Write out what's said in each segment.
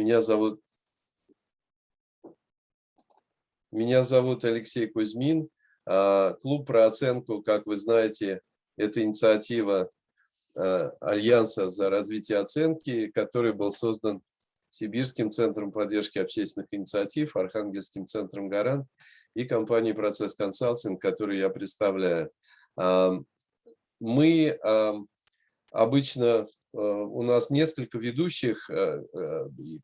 Меня зовут, меня зовут Алексей Кузьмин. А, клуб про оценку, как вы знаете, это инициатива а, Альянса за развитие оценки, который был создан Сибирским центром поддержки общественных инициатив, Архангельским центром «Гарант» и компанией «Процесс Консалтинг», которую я представляю. Мы обычно, у нас несколько ведущих,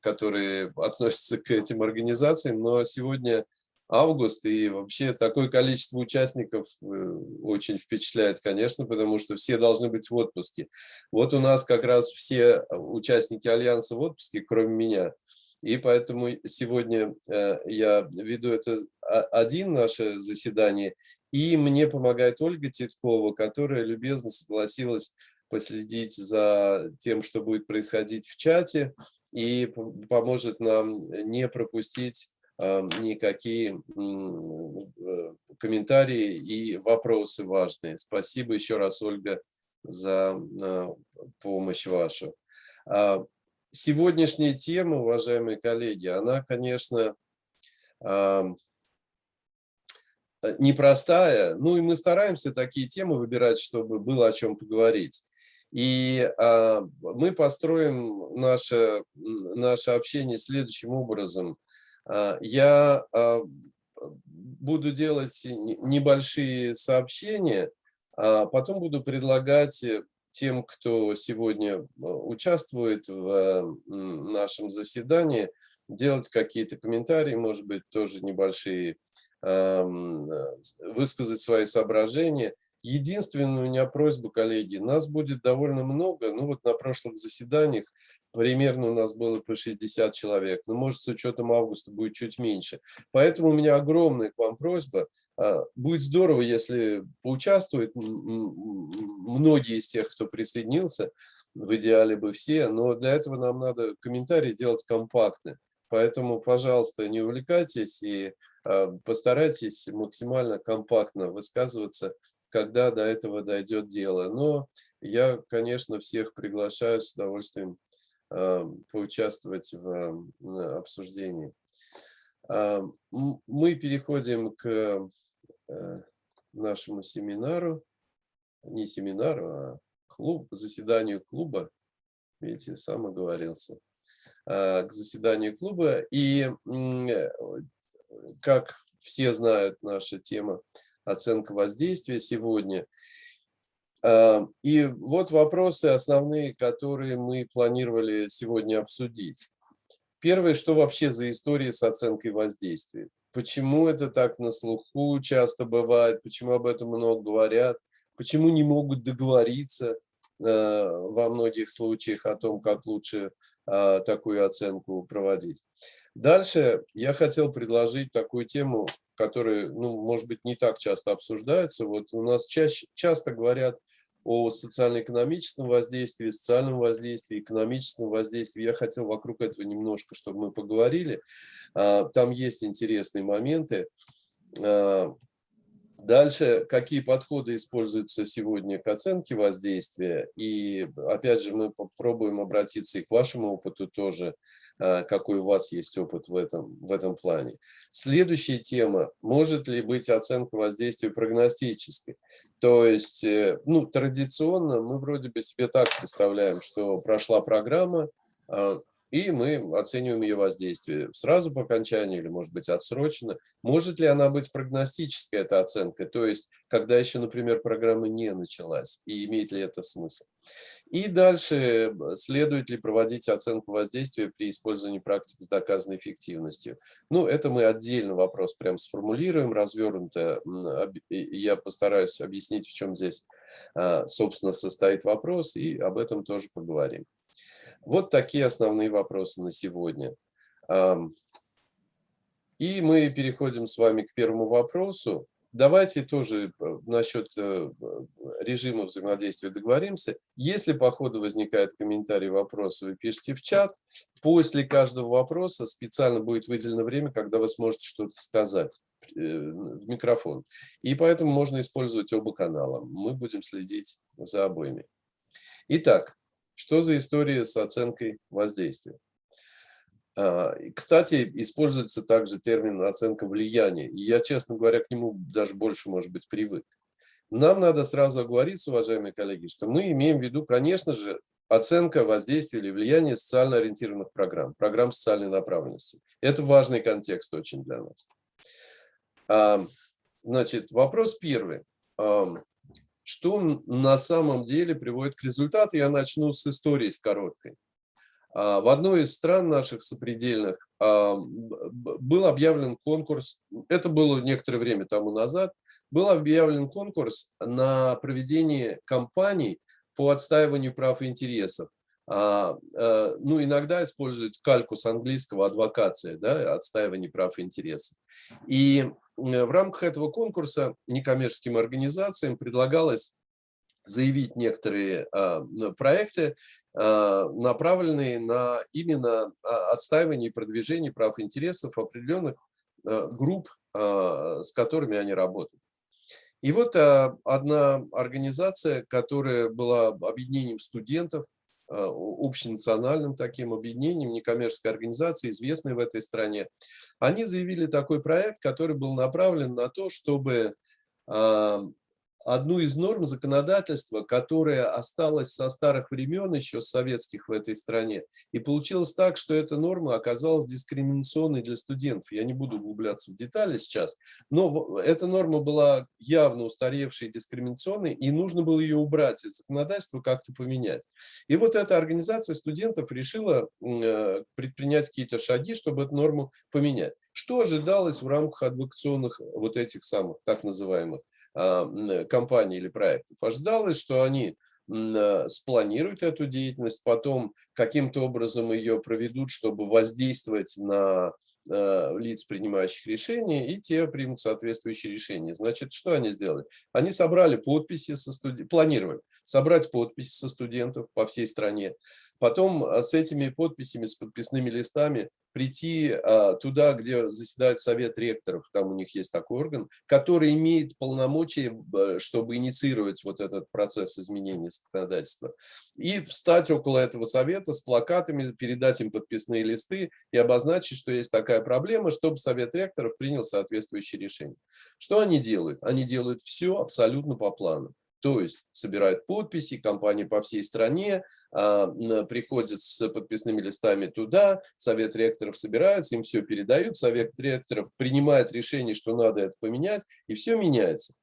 которые относятся к этим организациям, но сегодня август, и вообще такое количество участников э, очень впечатляет, конечно, потому что все должны быть в отпуске. Вот у нас как раз все участники Альянса в отпуске, кроме меня, и поэтому сегодня э, я веду это один наше заседание, и мне помогает Ольга Титкова, которая любезно согласилась последить за тем, что будет происходить в чате, и поможет нам не пропустить никакие э, комментарии и вопросы важные. Спасибо еще раз, Ольга, за а, помощь вашу. А, сегодняшняя тема, уважаемые коллеги, она, конечно, непростая. Ну и мы стараемся такие темы выбирать, чтобы было о чем поговорить. И а, мы построим наше, наше общение следующим образом. А, я а, буду делать небольшие сообщения, а потом буду предлагать тем, кто сегодня участвует в нашем заседании, делать какие-то комментарии, может быть, тоже небольшие, высказать свои соображения. Единственная у меня просьба, коллеги, нас будет довольно много, ну вот на прошлых заседаниях примерно у нас было по 60 человек, но может с учетом августа будет чуть меньше. Поэтому у меня огромная к вам просьба. А, будет здорово, если поучаствуют многие из тех, кто присоединился, в идеале бы все, но для этого нам надо комментарии делать компактны. Поэтому, пожалуйста, не увлекайтесь и а, постарайтесь максимально компактно высказываться, когда до этого дойдет дело. Но я, конечно, всех приглашаю с удовольствием Э, поучаствовать в обсуждении. А, мы переходим к э, нашему семинару, не семинару, а клуб, заседанию клуба. Видите, сам оговорился. А, к заседанию клуба. И, как все знают, наша тема оценка воздействия сегодня – Эм, и вот вопросы основные, которые мы планировали сегодня обсудить. Первое, что вообще за история с оценкой воздействия? Почему это так на слуху часто бывает, почему об этом много говорят, почему не могут договориться э, во многих случаях о том, как лучше э, такую оценку проводить. Дальше я хотел предложить такую тему, которая, ну, может быть, не так часто обсуждается. Вот у нас чаще, часто говорят о социально-экономическом воздействии, социальном воздействии, экономическом воздействии. Я хотел вокруг этого немножко, чтобы мы поговорили. А, там есть интересные моменты. Дальше, какие подходы используются сегодня к оценке воздействия. И опять же, мы попробуем обратиться и к вашему опыту тоже, а, какой у вас есть опыт в этом, в этом плане. Следующая тема. Может ли быть оценка воздействия прогностической? То есть, э, ну, традиционно мы вроде бы себе так представляем, что прошла программа, а, и мы оцениваем ее воздействие сразу по окончанию или, может быть, отсрочено. Может ли она быть прогностической, эта оценка, то есть, когда еще, например, программа не началась, и имеет ли это смысл? И дальше, следует ли проводить оценку воздействия при использовании практик с доказанной эффективностью. Ну, это мы отдельно вопрос прям сформулируем, развернуто. Я постараюсь объяснить, в чем здесь, а, собственно, состоит вопрос, и об этом тоже поговорим. Вот такие основные вопросы на сегодня. И мы переходим с вами к первому вопросу. Давайте тоже э, насчет э, режима взаимодействия договоримся. Если по ходу возникают комментарии, вопросы, вы пишите в чат. После каждого вопроса специально будет выделено время, когда вы сможете что-то сказать э, в микрофон. И поэтому можно использовать оба канала. Мы будем следить за обоими. Итак, что за история с оценкой воздействия? А, кстати, используется также термин оценка влияния. И я, честно говоря, к нему даже больше, может быть, привык. Нам надо сразу оговориться, уважаемые коллеги, что мы имеем в виду, конечно же, оценка воздействия или влияния социально ориентированных программ, программ социальной направленности. Это важный контекст очень для нас. А, значит, вопрос первый. Что на самом деле приводит к результату? Я начну с истории, с короткой. А, в одной из стран наших сопредельных был объявлен конкурс, это было некоторое время тому назад, был объявлен конкурс на проведение кампаний по отстаиванию прав и интересов. А, а, ну, иногда используют кальку с английского адвокация, да, отстаивание прав и интересов. И в рамках этого конкурса некоммерческим организациям предлагалось заявить некоторые а, проекты, а, направленные на именно а, отстаивание и продвижение прав и интересов определенных групп, с которыми они работают. И вот одна организация, которая была объединением студентов, общенациональным таким объединением, некоммерческой организации, известной в этой стране, они заявили такой проект, который был направлен на то, чтобы одну из норм законодательства, которая осталась со старых времен, еще советских в этой стране. И получилось так, что эта норма оказалась дискриминационной для студентов. Я не буду углубляться в детали сейчас, но эта норма была явно устаревшей, дискриминационной, и нужно было ее убрать из законодательства, как-то поменять. И вот эта организация студентов решила э, предпринять какие-то шаги, чтобы эту норму поменять. Что ожидалось в рамках адвокационных вот этих самых, так называемых, компаний или проектов. Ожидалось, что они а, спланируют эту деятельность, потом каким-то образом ее проведут, чтобы воздействовать на а, лиц, принимающих решения, и те примут соответствующие решения. Значит, что они сделали? Они собрали подписи со студентов, планировали собрать подписи со студентов по всей стране, потом с этими подписями, с подписными листами прийти а, туда, где заседает совет ректоров, там у них есть такой орган, который имеет полномочия, чтобы инициировать вот этот процесс изменения законодательства, и встать около этого совета с плакатами, передать им подписные листы и обозначить, что есть такая проблема, чтобы совет ректоров принял соответствующее решение. Что они делают? Они делают все абсолютно по плану. То есть собирают подписи, компании по всей стране, а, приходят с подписными листами туда, совет ректоров собирается, им все передают, совет ректоров принимает решение, что надо это поменять, и все меняется.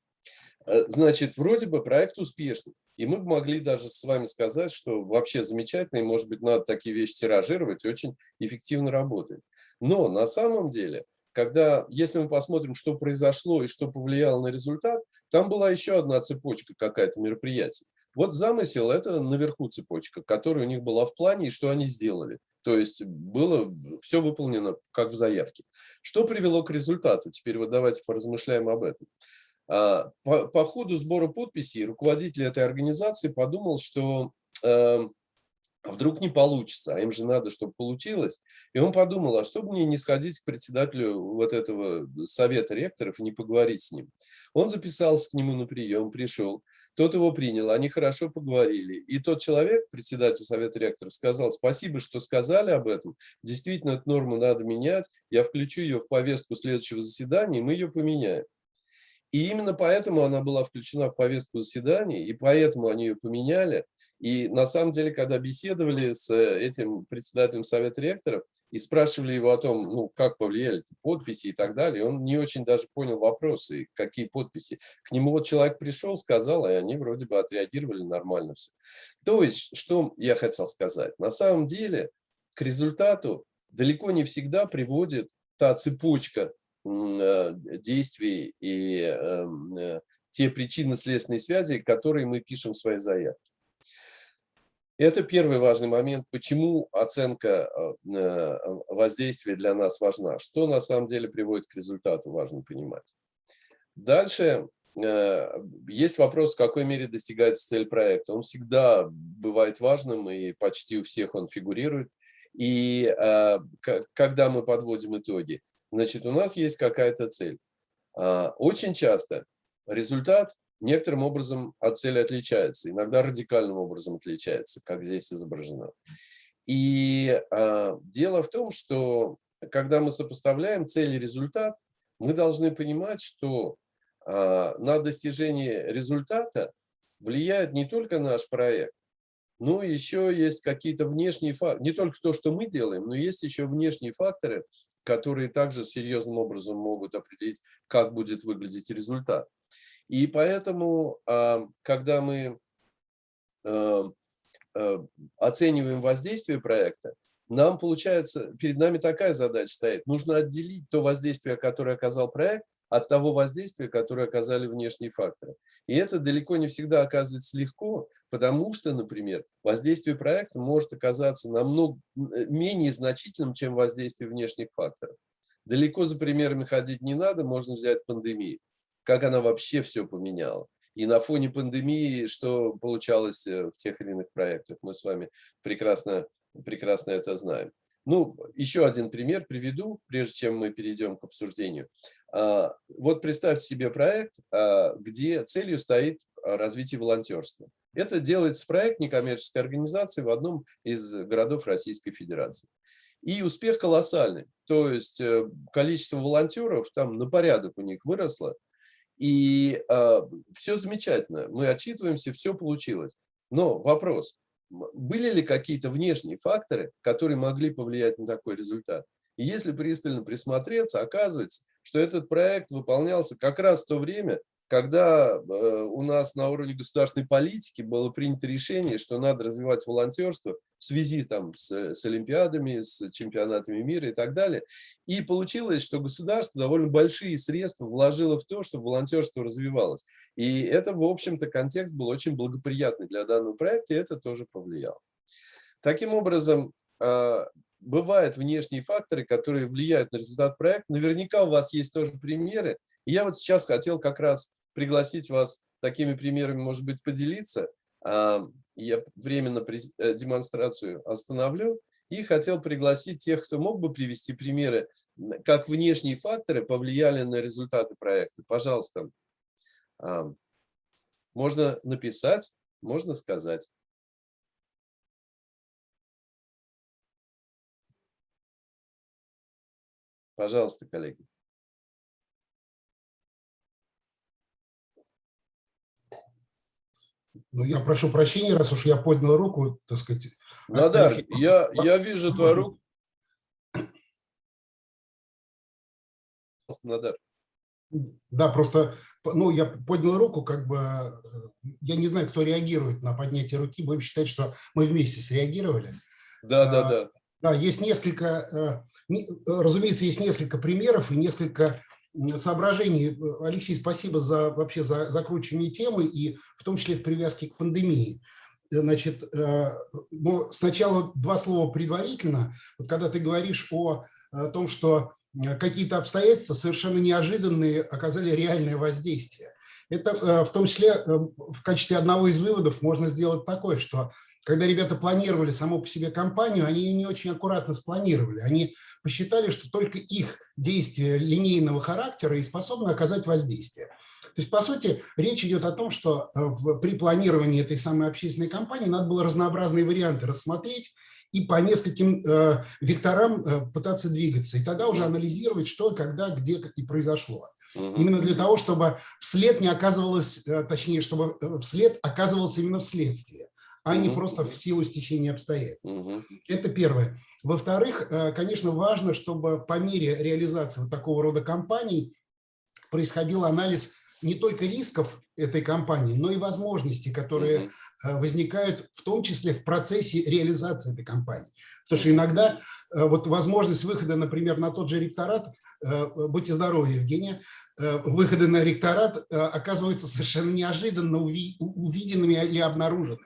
Э, значит, вроде бы проект успешный. И мы могли даже с вами сказать, что вообще замечательно, и, может быть, надо такие вещи тиражировать, очень эффективно работает. Но на самом деле, когда, если мы посмотрим, что произошло и что повлияло на результат, там была еще одна цепочка какая-то мероприятий. Вот замысел – это наверху цепочка, которая у них была в плане, и что они сделали. То есть было все выполнено как в заявке. Что привело к результату? Теперь вот давайте поразмышляем об этом. А, по, по ходу сбора подписей руководитель этой организации подумал, что э, вдруг не получится, а им же надо, чтобы получилось. И он подумал, а что мне не сходить к председателю вот этого совета ректоров и не поговорить с ним. Он записался к нему на прием, пришел, тот его принял, они хорошо поговорили. И тот человек, председатель совета ректоров, сказал, спасибо, что сказали об этом, действительно эту норму надо менять, я включу ее в повестку следующего заседания, и мы ее поменяем. И именно поэтому она была включена в повестку заседания, и поэтому они ее поменяли. И на самом деле, когда беседовали с этим председателем совета ректоров, и спрашивали его о том, ну, как повлияли подписи и так далее. Он не очень даже понял вопросы, какие подписи. К нему вот человек пришел, сказал, и они вроде бы отреагировали нормально все. То есть, что я хотел сказать? На самом деле, к результату далеко не всегда приводит та цепочка э, действий и эм, э, те причинно-следственные связи, которые мы пишем в своей заявке. Это первый важный момент, почему оценка э, э, воздействия для нас важна. Что на самом деле приводит к результату, важно понимать. Дальше э, есть вопрос, в какой мере достигается цель проекта. Он всегда бывает важным, и почти у всех он фигурирует. И когда мы подводим итоги, значит, у нас есть какая-то цель. А, очень часто результат некоторым образом от цели отличается, иногда радикальным образом отличается, как здесь изображено. И э, дело в том, что когда мы сопоставляем цель и результат, мы должны понимать, что э, на достижение результата влияет не только наш проект, но еще есть какие-то внешние факторы, не только то, что мы делаем, но есть еще внешние факторы, которые также серьезным образом могут определить, как будет выглядеть результат. И поэтому, а, когда мы а, а, оцениваем воздействие проекта, нам получается, перед нами такая задача стоит. Нужно отделить то воздействие, которое оказал проект, от того воздействия, которое оказали внешние факторы. И это далеко не всегда оказывается легко, потому что, например, воздействие проекта может оказаться намного менее значительным, чем воздействие внешних факторов. Далеко за примерами ходить не надо, можно взять пандемию. Как она вообще все поменяла. И на фоне пандемии, что получалось э, в тех или иных проектах, мы с вами прекрасно, прекрасно это знаем. Ну, еще один пример приведу, прежде чем мы перейдем к обсуждению. А, вот представьте себе проект, а, где целью стоит развитие волонтерства. Это делается проект некоммерческой организации в одном из городов Российской Федерации. И успех колоссальный. То есть э, количество волонтеров там на порядок у них выросло. И э, все замечательно. Мы отчитываемся, все получилось. Но вопрос, были ли какие-то внешние факторы, которые могли повлиять на такой результат? И если пристально присмотреться, оказывается, что этот проект выполнялся как раз в то время, когда э, у нас на уровне государственной политики было принято решение, что надо развивать волонтерство в связи там, с, с Олимпиадами, с чемпионатами мира и так далее. И получилось, что государство довольно большие средства вложило в то, чтобы волонтерство развивалось. И это, в общем-то, контекст был очень благоприятный для данного проекта, и это тоже повлияло. Таким образом, э, бывают внешние факторы, которые влияют на результат проекта. Наверняка у вас есть тоже примеры, я вот сейчас хотел как раз пригласить вас такими примерами, может быть, поделиться. А, я временно э, демонстрацию остановлю и хотел пригласить тех, кто мог бы привести примеры, как внешние факторы повлияли на результаты проекта. Пожалуйста, а, можно написать, можно сказать. Пожалуйста, коллеги. Ну, я прошу прощения, раз уж я поднял руку, так сказать. Надар, Алексей... я, я вижу твою руку. Надар. Да, просто, ну, я поднял руку, как бы, э, я не знаю, кто реагирует на поднятие руки, будем считать, что мы вместе среагировали. Да, да, да. Да, есть несколько, э, разумеется, есть несколько примеров и несколько соображений. Алексей, спасибо за вообще за закручивание темы и в том числе в привязке к пандемии. Значит, э, ну, сначала два слова предварительно. Вот когда ты говоришь о, о том, что э, какие-то обстоятельства совершенно неожиданные оказали реальное воздействие. Это э, в том числе в качестве одного из выводов можно сделать такое, что когда ребята планировали саму по себе компанию, они ее не очень аккуратно спланировали. Они посчитали, что только их действия линейного характера и способны оказать воздействие. То есть, по сути, речь идет о том, что э, в, при планировании этой самой общественной кампании надо было разнообразные варианты рассмотреть и по нескольким э, векторам э, пытаться двигаться. И тогда уже анализировать, что, когда, где и произошло. Угу. Именно для того, чтобы вслед не оказывалось, э, точнее, чтобы э, вслед оказывался именно вследствие а не просто в силу стечения обстоятельств. Это первое. Во-вторых, э, конечно, важно, чтобы по мере реализации вот такого рода кампаний происходил анализ не только рисков этой кампании, но и возможностей, которые угу. возникают в том числе в процессе реализации этой кампании. Потому что иногда э, вот возможность выхода, например, на тот же ректорат, будьте здоровы, Евгения, выходы на ректорат оказываются совершенно неожиданно увиденными или обнаруженными.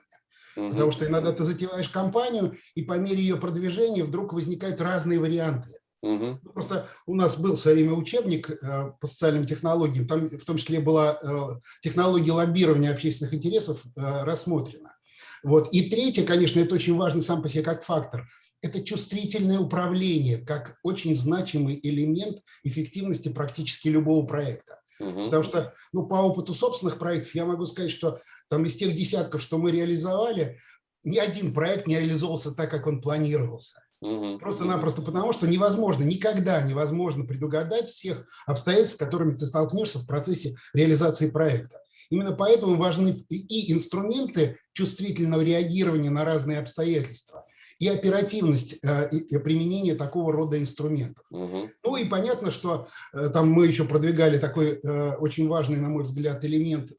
Потому что иногда ты затеваешь кампанию, и по мере ее продвижения вдруг возникают разные варианты. Угу. Просто у нас был в свое время учебник э, по социальным технологиям, там в том числе была э, технология лоббирования общественных интересов э, рассмотрена. Вот. И третье, конечно, это очень важно сам по себе как фактор, это чувствительное управление, как очень значимый элемент эффективности практически любого проекта. Угу. Потому что, ну, по опыту собственных проектов я могу сказать, что там из тех десятков, что мы реализовали, ни один проект не реализовался так, как он планировался. Просто-напросто потому, что невозможно, никогда невозможно предугадать всех обстоятельств, с которыми ты столкнешься в процессе реализации проекта. Именно поэтому важны и инструменты чувствительного реагирования на разные обстоятельства, и оперативность э, применения такого рода инструментов. Угу. Ну и понятно, что э, там мы еще продвигали такой э, очень важный, на мой взгляд, элемент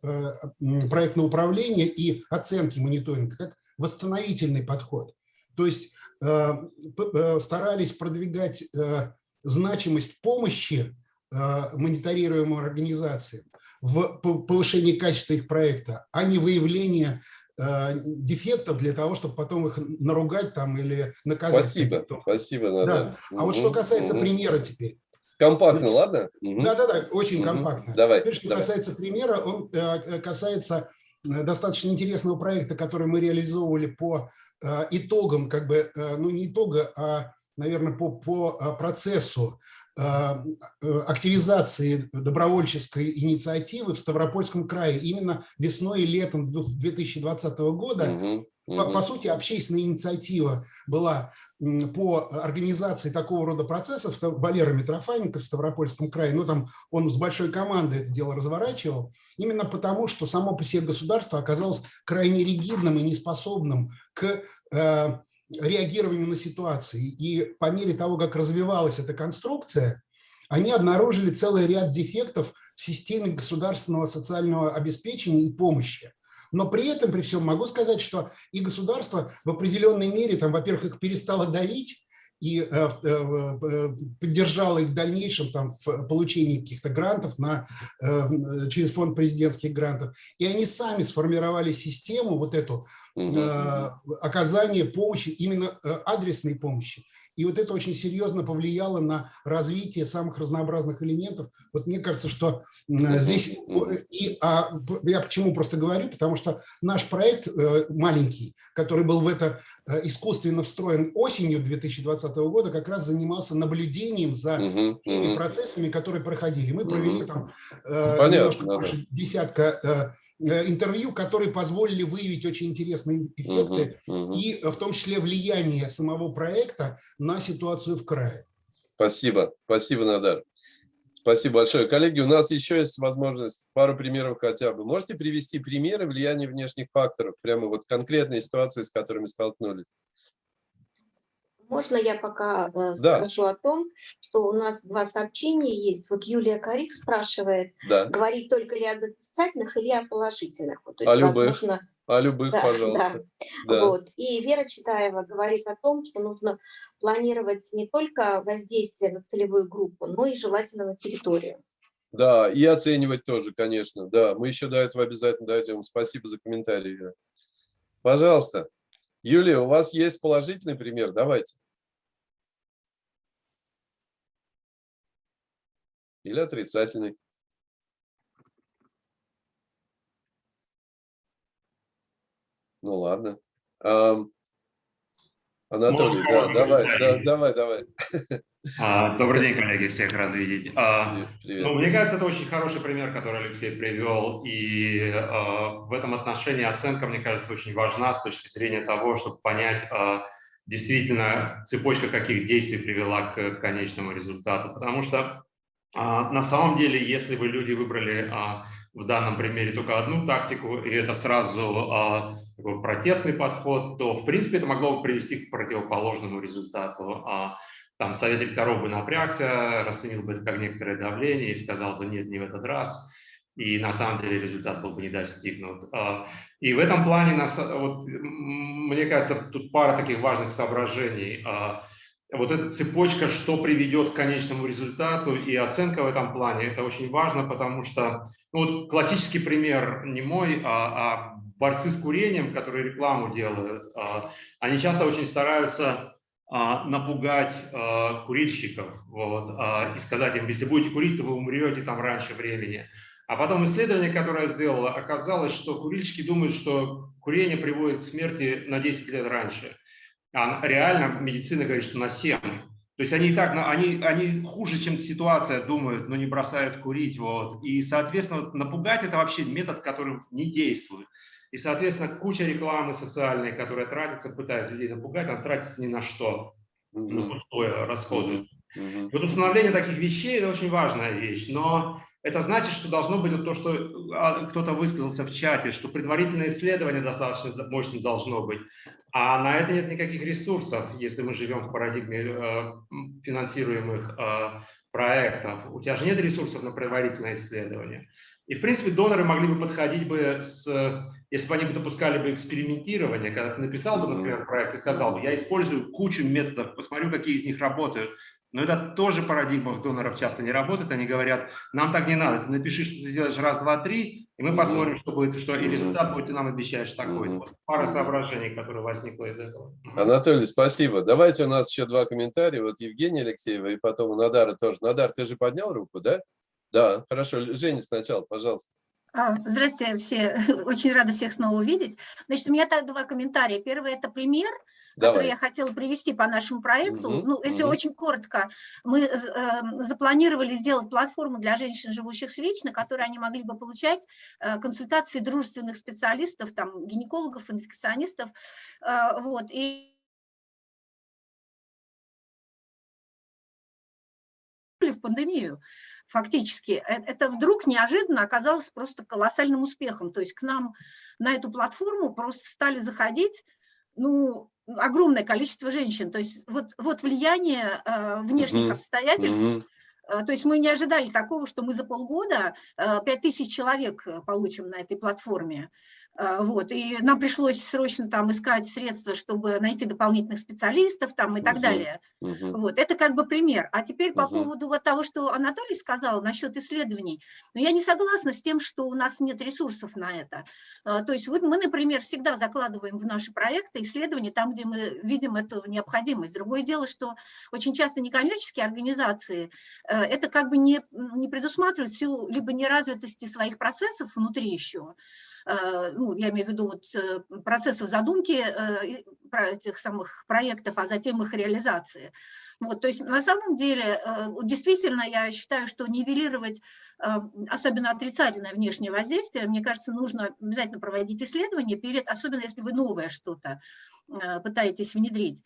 проектного управления и оценки мониторинга, как восстановительный подход. То есть старались продвигать значимость помощи мониторируемым организациям в повышении качества их проекта, а не выявление э, дефектов для того, чтобы потом их наругать там или наказать. Спасибо, спасибо. Да. А угу, вот что касается угу. примера теперь. Компактно, ладно? Да-да-да, очень угу. компактно. Давай, теперь, что давай. касается примера, он э, касается э, достаточно интересного проекта, который мы реализовывали по э, итогам, как бы, э, ну не итога, а, наверное, по, по э, процессу Э, активизации добровольческой инициативы в Ставропольском крае именно весной и летом 2020 года. Угу. По, по сути, общественная инициатива была по организации такого рода процессов. Валера Митрофаненко в Ставропольском крае, ну там он с большой командой это дело разворачивал, именно потому, что само по себе государство оказалось крайне ригидным и неспособным к э, реагированию на ситуации. И по мере того, как развивалась эта конструкция, они обнаружили целый ряд дефектов в системе государственного социального обеспечения и помощи. Но при этом, при всем, могу сказать, что и государство в определенной мере, там, во-первых, их перестало давить, и э, э, э, поддержала их в дальнейшем там, в получении каких-то грантов на, через фонд президентских грантов. И они сами сформировали систему вот эту угу. оказания помощи, именно адресной помощи. И вот это очень серьезно повлияло на развитие самых разнообразных элементов. Вот мне кажется, что здесь... И, а, я почему просто говорю, потому что наш проект маленький, который был в это искусственно встроен осенью 2020 года, как раз занимался наблюдением за угу, теми угу. процессами, которые проходили. Мы провели угу. там э, Понятно, немножко да. больше десятка э, э, интервью, которые позволили выявить очень интересные эффекты угу, угу. и в том числе влияние самого проекта на ситуацию в крае. Спасибо, спасибо, Надар. Спасибо большое. Коллеги, у нас еще есть возможность пару примеров хотя бы. Можете привести примеры влияния внешних факторов, прямо вот конкретные ситуации, с которыми столкнулись? Можно я пока э, да. скажу о том, что у нас два сообщения есть. Вот Юлия Карик спрашивает, да. говорить только ли об отрицательных или о положительных. То есть, о любых. Возможно, о любых, да, пожалуйста. Да. Да. Вот. И Вера Читаева говорит о том, что нужно планировать не только воздействие на целевую группу, но и желательно на территорию. Да, и оценивать тоже, конечно. Да, мы еще до этого обязательно дойдем. Спасибо за комментарий. Пожалуйста. Юлия, у вас есть положительный пример? Давайте. Или отрицательный? Ну ладно. Анатолий, да, давай, да, давай, давай. А, добрый день, коллеги, всех рад видеть. А, Привет. Ну, мне кажется, это очень хороший пример, который Алексей привел, и а, в этом отношении оценка, мне кажется, очень важна с точки зрения того, чтобы понять, действительно, цепочка каких действий привела к конечному результату. Потому что на самом деле, если бы люди выбрали в данном примере только одну тактику, и это сразу такой протестный подход, то, в принципе, это могло бы привести к противоположному результату. А, там совет директоров бы напрягся, расценил бы это как некоторое давление и сказал бы нет, не в этот раз, и на самом деле результат был бы не достигнут. А, и в этом плане, вот, мне кажется, тут пара таких важных соображений. А, вот эта цепочка, что приведет к конечному результату и оценка в этом плане, это очень важно, потому что ну, вот классический пример не мой, а, а борцы с курением, которые рекламу делают, они часто очень стараются а, напугать а, курильщиков вот, а, и сказать им, если будете курить, то вы умрете там раньше времени. А потом исследование, которое я сделала, оказалось, что курильщики думают, что курение приводит к смерти на 10 лет раньше. А реально медицина говорит, что на 7. То есть они и так, они, они хуже, чем ситуация думают, но не бросают курить. Вот. И, соответственно, напугать это вообще метод, который не действует. И, соответственно, куча рекламы социальной, которая тратится, пытаясь людей напугать, она тратится ни на что. Mm -hmm. На пустое расходы. Mm -hmm. Вот установление таких вещей – это очень важная вещь. Но это значит, что должно быть то, что а, кто-то высказался в чате, что предварительное исследование достаточно мощно должно быть. А на это нет никаких ресурсов, если мы живем в парадигме э, финансируемых э, проектов. У тебя же нет ресурсов на предварительное исследование. И, в принципе, доноры могли бы подходить бы с, если бы они бы допускали бы экспериментирование, когда ты написал бы, например, проект и сказал бы, я использую кучу методов, посмотрю, какие из них работают, но это тоже парадигма доноров часто не работает. Они говорят, нам так не надо, ты напиши, что ты сделаешь раз, два, три, и мы посмотрим, что будет, что и результат будет, ты нам обещаешь такой. Вот пара соображений, которые возникло из этого. Анатолий, спасибо. Давайте у нас еще два комментария. Вот Евгения Алексеева и потом у Надара тоже. Надар, ты же поднял руку, да? Да, хорошо. Женя сначала, пожалуйста. А, здравствуйте все. Очень рада всех снова увидеть. Значит, у меня так два комментария. Первый – это пример – Давай. который я хотела привести по нашему проекту. Угу, ну, если угу. очень коротко, мы э, запланировали сделать платформу для женщин, живущих с ВИЧ, на которой они могли бы получать э, консультации дружественных специалистов, там, гинекологов, инфекционистов. Э, вот, и в пандемию фактически, э, это вдруг неожиданно оказалось просто колоссальным успехом. То есть к нам на эту платформу просто стали заходить, ну, огромное количество женщин. То есть вот, вот влияние э, внешних угу. обстоятельств. Угу. То есть мы не ожидали такого, что мы за полгода э, 5000 человек э, получим на этой платформе. А, вот, и нам пришлось срочно там искать средства, чтобы найти дополнительных специалистов там и так угу, далее. Угу. Вот, это как бы пример. А теперь по угу. поводу вот того, что Анатолий сказал насчет исследований. Но я не согласна с тем, что у нас нет ресурсов на это. А, то есть вот мы, например, всегда закладываем в наши проекты исследования там, где мы видим эту необходимость. Другое дело, что очень часто некоммерческие организации э, это как бы не, не предусматривают силу либо неразвитости своих процессов внутри еще, Э, ну, я имею в виду вот э, процесса задумки э, этих самых проектов, а затем их реализации. Вот, то есть на самом деле, действительно, я считаю, что нивелировать особенно отрицательное внешнее воздействие, мне кажется, нужно обязательно проводить исследования перед, особенно если вы новое что-то пытаетесь внедрить.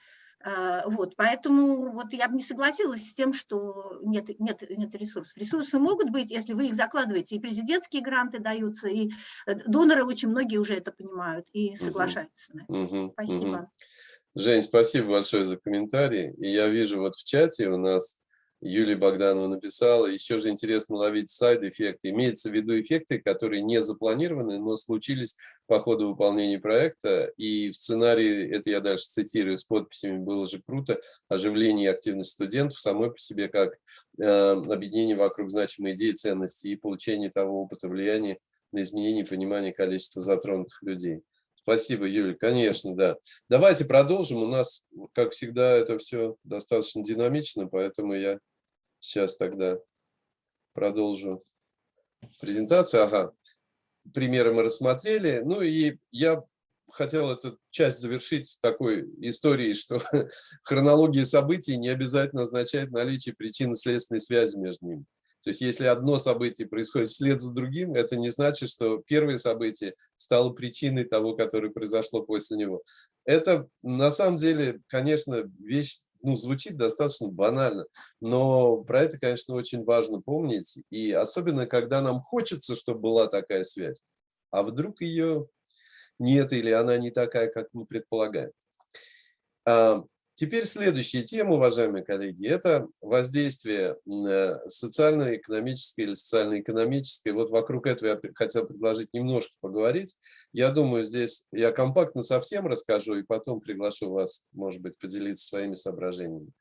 А, вот, поэтому вот я бы не согласилась с тем, что нет, нет, нет ресурсов. Ресурсы могут быть, если вы их закладываете, и президентские гранты даются, и э, доноры очень многие уже это понимают и соглашаются. Угу, угу, спасибо. Угу. Жень, спасибо большое за комментарий. И я вижу вот в чате у нас Юлия Богданова написала, еще же интересно ловить сайд-эффекты. Имеется в виду эффекты, которые не запланированы, но случились по ходу выполнения проекта. И в сценарии, это я дальше цитирую, с подписями было же круто, оживление и активность студентов самой по себе как э, объединение вокруг значимой идеи, ценности и получение того опыта влияния на изменение и понимание количества затронутых людей. Спасибо, Юля, конечно, да. Давайте продолжим. У нас, как всегда, это все достаточно динамично, поэтому я Сейчас тогда продолжу презентацию. Ага, примеры мы рассмотрели. Ну и я хотел эту часть завершить такой историей, что хронология событий не обязательно означает наличие причинно-следственной связи между ними. То есть если одно событие происходит вслед за другим, это не значит, что первое событие стало причиной того, которое произошло после него. Это на самом деле, конечно, вещь ну, звучит достаточно банально, но про это, конечно, очень важно помнить, и особенно, когда нам хочется, чтобы была такая связь, а вдруг ее нет или она не такая, как мы предполагаем. А, теперь следующая тема, уважаемые коллеги, это воздействие э, социально-экономическое или социально-экономическое. Вот вокруг этого я хотел предложить немножко поговорить. Я думаю, здесь я компактно совсем расскажу и потом приглашу вас, может быть, поделиться своими соображениями.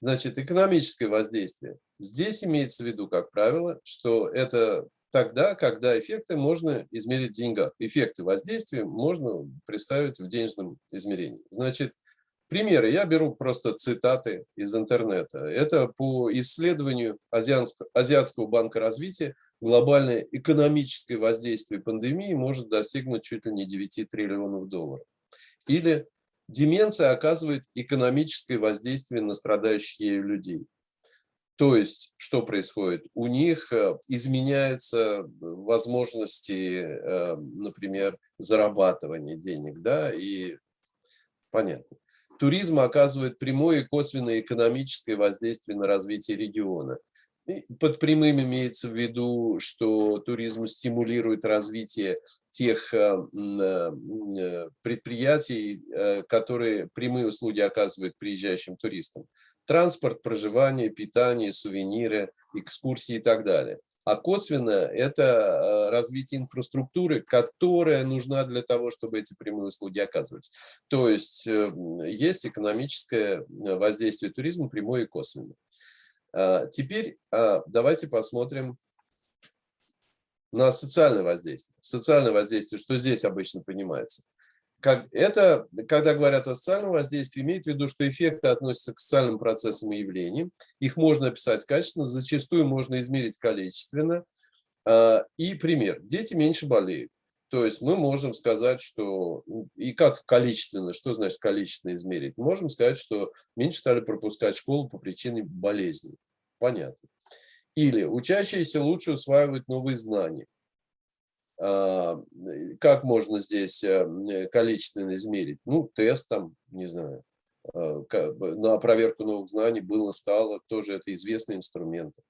Значит, экономическое воздействие. Здесь имеется в виду, как правило, что это тогда, когда эффекты можно измерить в деньгах. Эффекты воздействия можно представить в денежном измерении. Значит, примеры. Я беру просто цитаты из интернета. Это по исследованию Азиатского банка развития глобальное экономическое воздействие пандемии может достигнуть чуть ли не 9 триллионов долларов. Или Деменция оказывает экономическое воздействие на страдающих ею людей. То есть, что происходит? У них э, изменяются возможности, э, например, зарабатывания денег, да, и понятно. Туризм оказывает прямое и косвенное экономическое воздействие на развитие региона. Под прямым имеется в виду, что туризм стимулирует развитие тех э, предприятий, которые прямые услуги оказывают приезжающим туристам транспорт, проживание, питание, сувениры, экскурсии и так далее. А косвенно это э, развитие инфраструктуры, которая нужна для того, чтобы эти прямые услуги оказывались. То есть э, есть экономическое э, воздействие туризма прямое и косвенное. А, теперь а, давайте посмотрим на социальное воздействие. Социальное воздействие, что здесь обычно понимается как, это, когда говорят о социальном воздействии, имеет в виду, что эффекты относятся к социальным процессам и явлениям. Их можно описать качественно, зачастую можно измерить количественно. А, и пример. Дети меньше болеют. То есть мы можем сказать, что... И как количественно? Что значит количественно измерить? Можем сказать, что меньше стали пропускать школу по причине болезни. Понятно. Или учащиеся лучше усваивают новые знания. А, как можно здесь э, количественно измерить? Ну, тест там, не знаю, а, на проверку новых знаний было, стало, тоже это известные инструменты.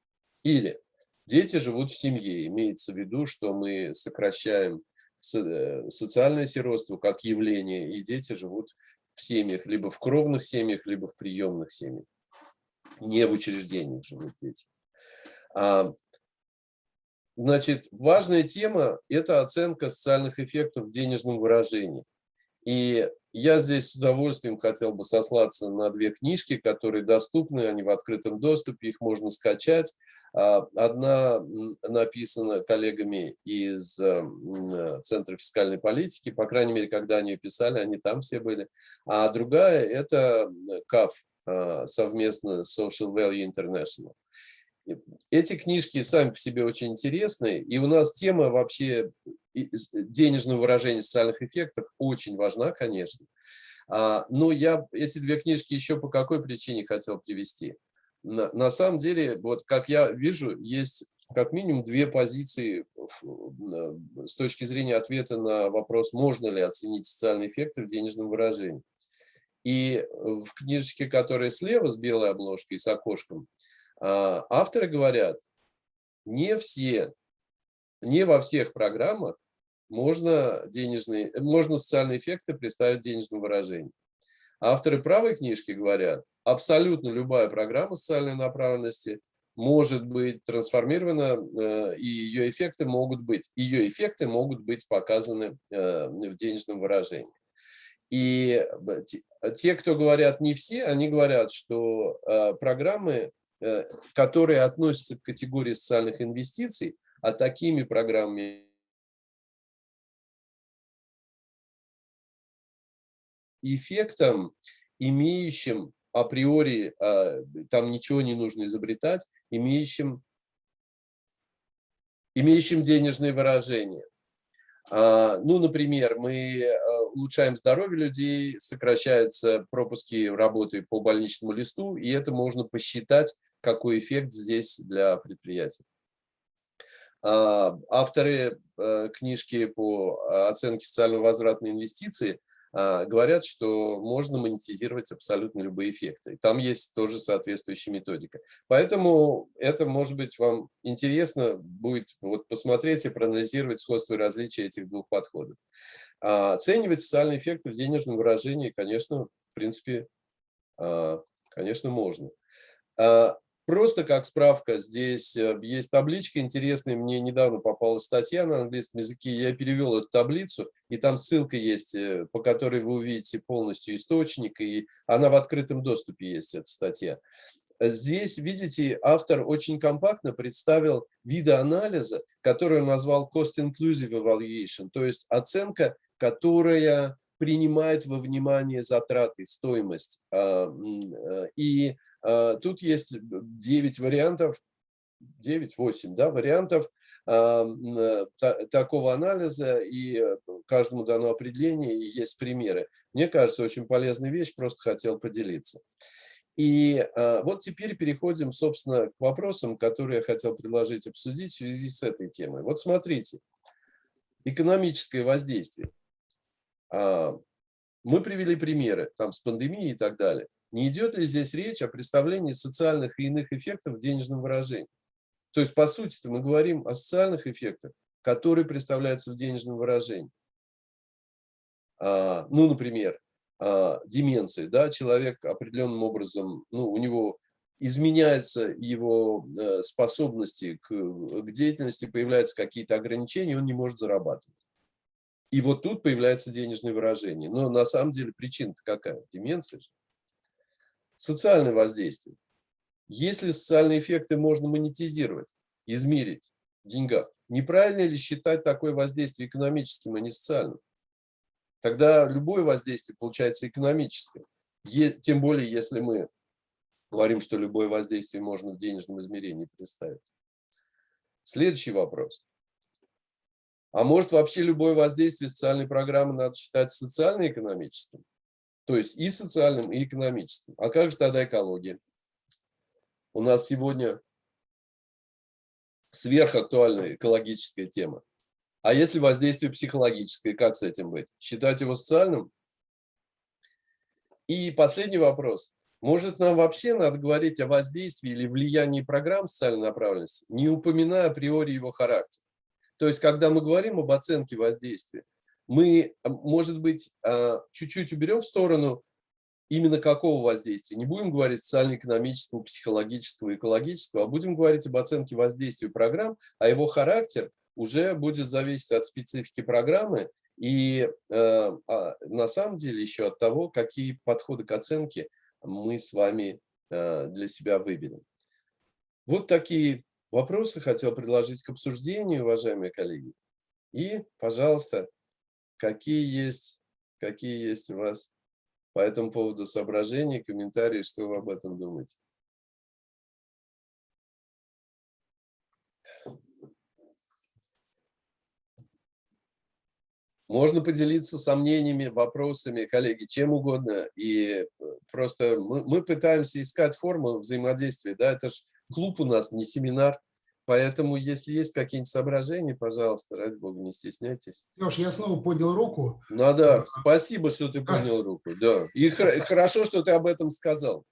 Или дети живут в семье, имеется в виду, что мы сокращаем социальное сиротство как явление, и дети живут в семьях, либо в кровных семьях, либо в приемных семьях. Не в учреждениях живут дети. А, Значит, важная тема – это оценка социальных эффектов в денежном выражении. И я здесь с удовольствием хотел бы сослаться на две книжки, которые доступны, они в открытом доступе, их можно скачать. А, одна написана коллегами из э, Центра фискальной политики, по крайней мере, когда они ее писали, они там все были. А другая – это КАФ а, совместно с Social Value International. Эти книжки сами по себе очень интересные, и у нас тема вообще денежного выражения социальных эффектов очень важна, конечно. А, но я эти две книжки еще по какой причине хотел привести. На, на самом деле, вот как я вижу, есть как минимум две позиции с точки зрения ответа на вопрос, можно ли оценить социальные эффекты в денежном выражении. И в книжечке, которая слева с белой обложкой, с окошком, а, авторы говорят, не все, не во всех программах можно, денежные, можно социальные эффекты представить в денежном выражении. Авторы правой книжки говорят, абсолютно любая программа социальной направленности может быть трансформирована, э, и ее эффекты могут быть, ее эффекты могут быть показаны э, в денежном выражении. И те, кто говорят не все, они говорят, что э, программы Э, которые относятся к категории социальных инвестиций, а такими программами эффектом, имеющим априори, а, там ничего не нужно изобретать, имеющим, имеющим денежные выражения. А, ну, например, мы э, улучшаем здоровье людей, сокращаются пропуски работы по больничному листу, и это можно посчитать какой эффект здесь для предприятия. А, авторы книжки по оценке на инвестиции а, говорят, что можно монетизировать абсолютно любые эффекты. Там есть тоже соответствующая методика. Поэтому это, может быть, вам интересно будет вот посмотреть и проанализировать сходство и различия этих двух подходов. А, оценивать социальные эффекты в денежном выражении, конечно, в принципе, конечно, можно. Просто как справка, здесь э, есть табличка интересная, мне недавно попалась статья на английском языке, я перевел эту таблицу, и там ссылка есть, э, по которой вы увидите полностью источник, и она в открытом доступе есть, эта статья. Здесь, видите, автор очень компактно представил виды анализа, который он назвал Cost Inclusive Evaluation, то есть оценка, которая принимает во внимание затраты, стоимость. А, э, и тут есть 9 вариантов, 9-8 да, вариантов а, такого анализа, и каждому дано определение и есть примеры. Мне кажется, очень полезная вещь, просто хотел поделиться. И вот теперь переходим, собственно, к вопросам, которые я хотел предложить обсудить в связи с этой темой. Вот смотрите, экономическое воздействие. Мы привели примеры там с пандемией и так далее. Не идет ли здесь речь о представлении социальных и иных эффектов в денежном выражении? То есть, по сути мы говорим о социальных эффектах, которые представляются в денежном выражении. А, ну, например, а, деменции, да, человек определенным образом, ну, у него изменяются его э, способности к, к деятельности, появляются какие-то ограничения, он не может зарабатывать. И вот тут появляется денежное выражение. Но на самом деле причина-то какая? Деменция же. Социальное воздействие. Если социальные эффекты можно монетизировать, измерить в неправильно ли считать такое воздействие экономическим, а не социальным? тогда любое воздействие получается экономическое. Тем более, если мы говорим, что любое воздействие можно в денежном измерении представить. Следующий вопрос. А может вообще любое воздействие социальной программы надо считать социально-экономическим? То есть и социальным, и экономическим. А как же тогда экология? У нас сегодня сверхактуальная экологическая тема. А если воздействие психологическое, как с этим быть? Считать его социальным? И последний вопрос. Может, нам вообще надо говорить о воздействии или влиянии программ социальной направленности, не упоминая априори его характер? То есть, когда мы говорим об оценке воздействия, мы, может быть, а, чуть-чуть уберем в сторону именно какого воздействия. Не будем говорить социально-экономического, психологического, экологического, а будем говорить об оценке воздействия программ, а его характер – уже будет зависеть от специфики программы и э, а, на самом деле еще от того, какие подходы к оценке мы с вами э, для себя выберем. Вот такие вопросы хотел предложить к обсуждению, уважаемые коллеги. И, пожалуйста, какие есть, какие есть у вас по этому поводу соображения, комментарии, что вы об этом думаете? Можно поделиться сомнениями, вопросами, коллеги, чем угодно. И э, просто мы, мы пытаемся искать форму взаимодействия. Да? Это же клуб у нас, не семинар. Поэтому, если есть какие-нибудь соображения, пожалуйста, ради бога, не стесняйтесь. Леш, я снова поднял руку. Ну да, спасибо, что ты поднял руку. Да. И хорошо, что ты об этом сказал.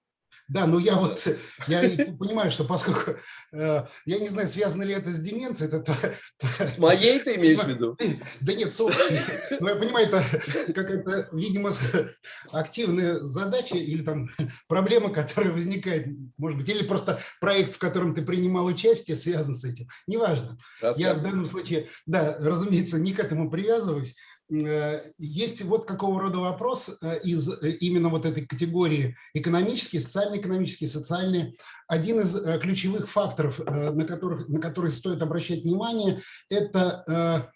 Да, но я вот, я понимаю, что поскольку, э, я не знаю, связано ли это с деменцией. Это, с моей ты имеешь в виду? Да нет, но я понимаю, это какая-то, видимо, активная задача или там проблема, которая возникает, может быть, или просто проект, в котором ты принимал участие, связан с этим. Неважно. Я в данном случае, да, разумеется, не к этому привязываюсь. Э, есть вот какого рода вопрос э, из э, именно вот этой категории экономический, социально-экономический, социальный. Один из ключевых факторов, на, которых, на которые стоит обращать внимание, это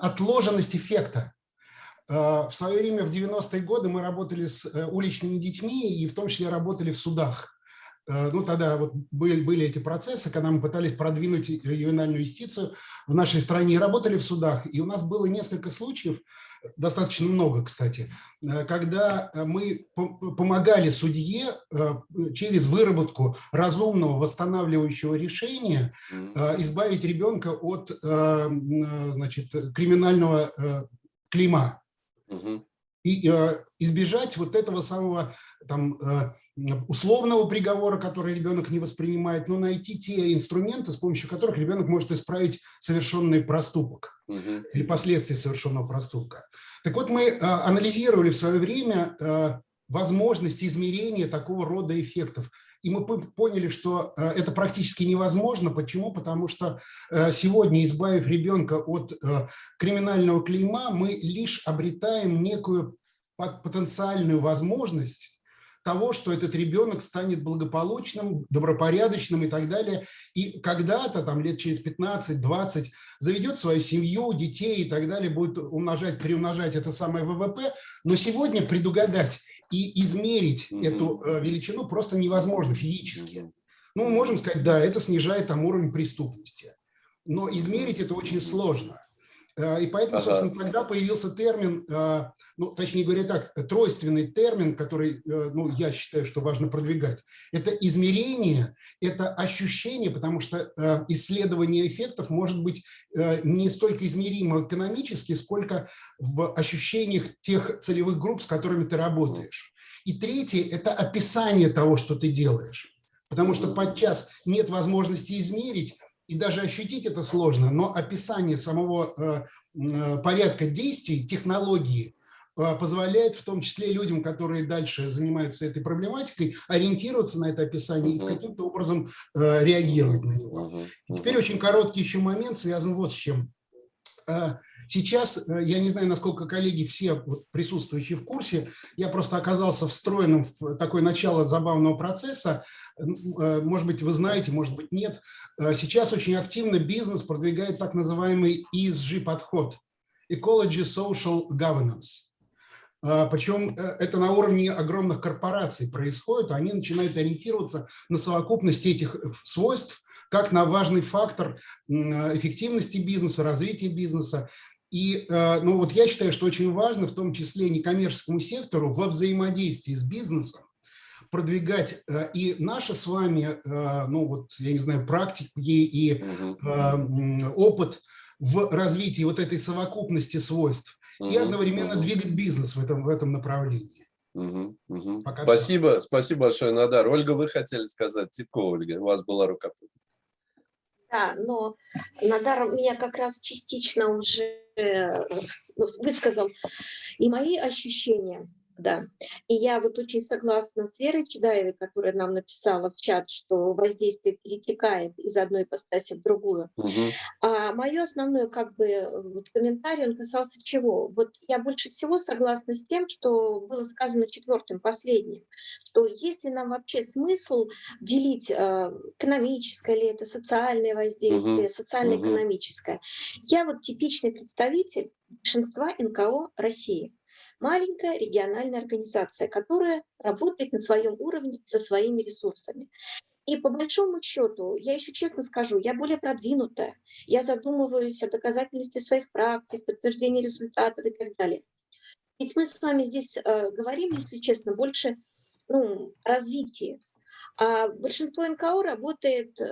отложенность эффекта. В свое время, в 90-е годы, мы работали с уличными детьми и в том числе работали в судах. Э, ну, тогда вот были, были эти процессы, когда мы пытались продвинуть ювенальную юстицию в нашей стране и работали в судах. И у нас было несколько случаев, достаточно много, кстати, э, когда мы помогали судье э, через выработку разумного восстанавливающего решения избавить ребенка от значит, криминального клима. И избежать вот этого самого там, условного приговора, который ребенок не воспринимает, но найти те инструменты, с помощью которых ребенок может исправить совершенный проступок угу. или последствия совершенного проступка. Так вот, мы а, анализировали в свое время а, возможность измерения такого рода эффектов. И мы поняли, что а, это практически невозможно. Почему? Потому что сегодня, избавив ребенка от криминального клейма, мы лишь обретаем некую потенциальную возможность того, что этот ребенок станет благополучным, добропорядочным и так далее. И когда-то, там лет через 15-20, заведет свою семью, детей и так далее, будет умножать, приумножать это самое ВВП. Но сегодня предугадать и измерить mm -hmm. эту э, величину просто невозможно физически. Mm -hmm. Ну, мы можем сказать, да, это снижает там уровень преступности. Но измерить это очень сложно. И поэтому, ага. собственно, тогда появился термин, ну, точнее говоря так, тройственный термин, который, ну, я считаю, что важно продвигать. Это измерение, это ощущение, потому что исследование эффектов может быть не столько измеримо экономически, сколько в ощущениях тех целевых групп, с которыми ты работаешь. И третье – это описание того, что ты делаешь. Потому что подчас нет возможности измерить, и даже ощутить это сложно, но описание самого э, э, порядка действий, технологии э, позволяет в том числе людям, которые дальше занимаются этой проблематикой, ориентироваться на это описание и каким-то образом реагировать на него. Теперь очень короткий еще момент связан вот с чем. Сейчас, я не знаю, насколько коллеги все присутствующие в курсе, я просто оказался встроенным в такое начало забавного процесса. Э, может быть, вы знаете, может быть, нет. Э, сейчас очень активно бизнес продвигает так называемый ESG-подход – Ecology Social Governance. Э, Причем это на уровне огромных корпораций происходит, они начинают ориентироваться на совокупность этих свойств, как на важный фактор эффективности бизнеса, развития бизнеса. И ну, вот я считаю, что очень важно, в том числе некоммерческому сектору, во взаимодействии с бизнесом, продвигать э, и наши с вами, э, ну вот, я не знаю, практики и э, опыт в развитии вот этой совокупности свойств и одновременно двигать бизнес в этом, в этом направлении. Угу, угу. спасибо, все. спасибо большое, Надар. Ольга, вы хотели сказать, Титко Ольга, у вас была рука. Да, но Надар меня как раз частично уже ну, высказал и мои ощущения. Да, и я вот очень согласна с Верой Чедаевой, которая нам написала в чат, что воздействие перетекает из одной ипостаси в другую. Угу. А мое основное как бы вот комментарий, он касался чего? Вот я больше всего согласна с тем, что было сказано четвертым, последним, что если нам вообще смысл делить э, экономическое ли это, социальное воздействие, угу. социально-экономическое. Угу. Я вот типичный представитель большинства НКО России маленькая региональная организация, которая работает на своем уровне со своими ресурсами. И по большому счету, я еще честно скажу, я более продвинутая, я задумываюсь о доказательности своих практик, подтверждении результатов и так далее. Ведь мы с вами здесь э, говорим, если честно, больше ну, развитии. А большинство НКО работает, э,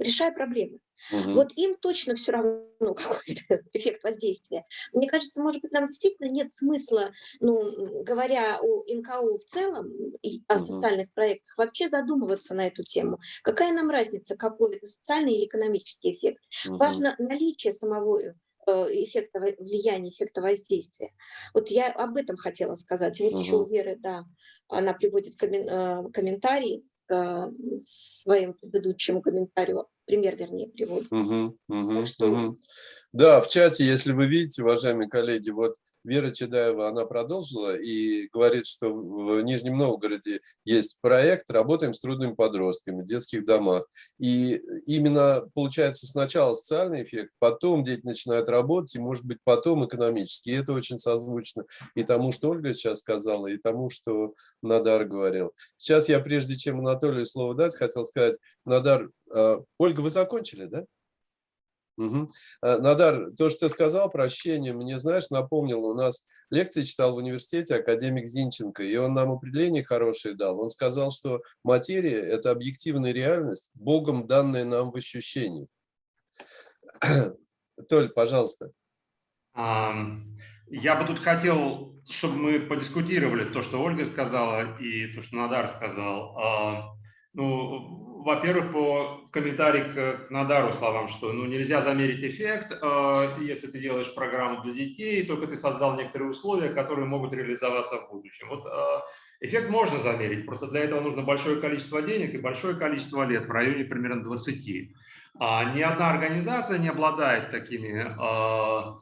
решая проблемы. Угу. Вот им точно все равно какой эффект воздействия. Мне кажется, может быть, нам действительно нет смысла, ну, говоря о НКО в целом и о угу. социальных проектах, вообще задумываться на эту тему. Какая нам разница, какой это социальный или экономический эффект? Угу. Важно наличие самого э, эффекта влияния, эффекта воздействия. Вот я об этом хотела сказать. вот угу. еще у Веры, да, она приводит э, комментарий к своему предыдущему комментарию пример, вернее, приводит. Угу, угу, что... угу. Да, в чате, если вы видите, уважаемые коллеги, вот Вера Чедаева, она продолжила и говорит, что в Нижнем Новгороде есть проект «Работаем с трудными подростками в детских домах». И именно получается сначала социальный эффект, потом дети начинают работать, и может быть потом экономический. И это очень созвучно и тому, что Ольга сейчас сказала, и тому, что Надар говорил. Сейчас я, прежде чем Анатолию слово дать, хотел сказать, Надар, э, Ольга, вы закончили, да? Угу. Надар, то, что ты сказал про ощущение, мне, знаешь, напомнил, у нас лекции читал в университете академик Зинченко, и он нам определение хорошее дал. Он сказал, что материя – это объективная реальность, Богом данная нам в ощущении. Толь, пожалуйста. Я бы тут хотел, чтобы мы подискутировали то, что Ольга сказала, и то, что Надар сказал. А, ну, во-первых, по комментарий к, Надару словам, что ну, нельзя замерить эффект, э, если ты делаешь программу для детей, только ты создал некоторые условия, которые могут реализоваться в будущем. Вот э, эффект можно замерить, просто для этого нужно большое количество денег и большое количество лет, в районе примерно 20. А, ни одна организация не обладает такими э,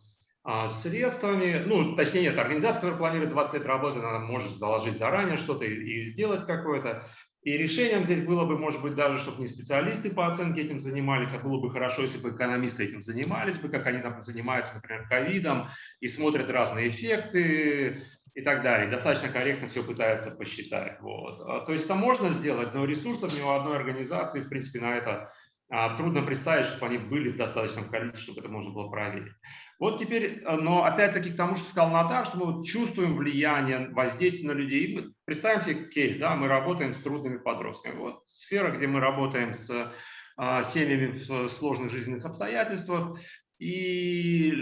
э, средствами, ну, точнее нет, организация, которая планирует 20 лет работы, она может заложить заранее что-то и, и сделать какое-то. И решением здесь было бы, может быть, даже, чтобы не специалисты по оценке этим занимались, а было бы хорошо, если бы экономисты этим занимались бы, как они там занимаются, например, ковидом, и смотрят разные эффекты и так далее. Достаточно корректно все пытаются посчитать. Вот. А, то есть это можно сделать, но ресурсов ни у одной организации, в принципе, на это а, трудно представить, чтобы они были в достаточном количестве, чтобы это можно было проверить. Вот теперь, э, но опять-таки к тому, что сказал Наташ, что мы чувствуем влияние, воздействие на людей. Представим себе кейс, да, мы работаем с трудными подростками. Вот сфера, где мы работаем с а, семьями в сложных жизненных обстоятельствах, и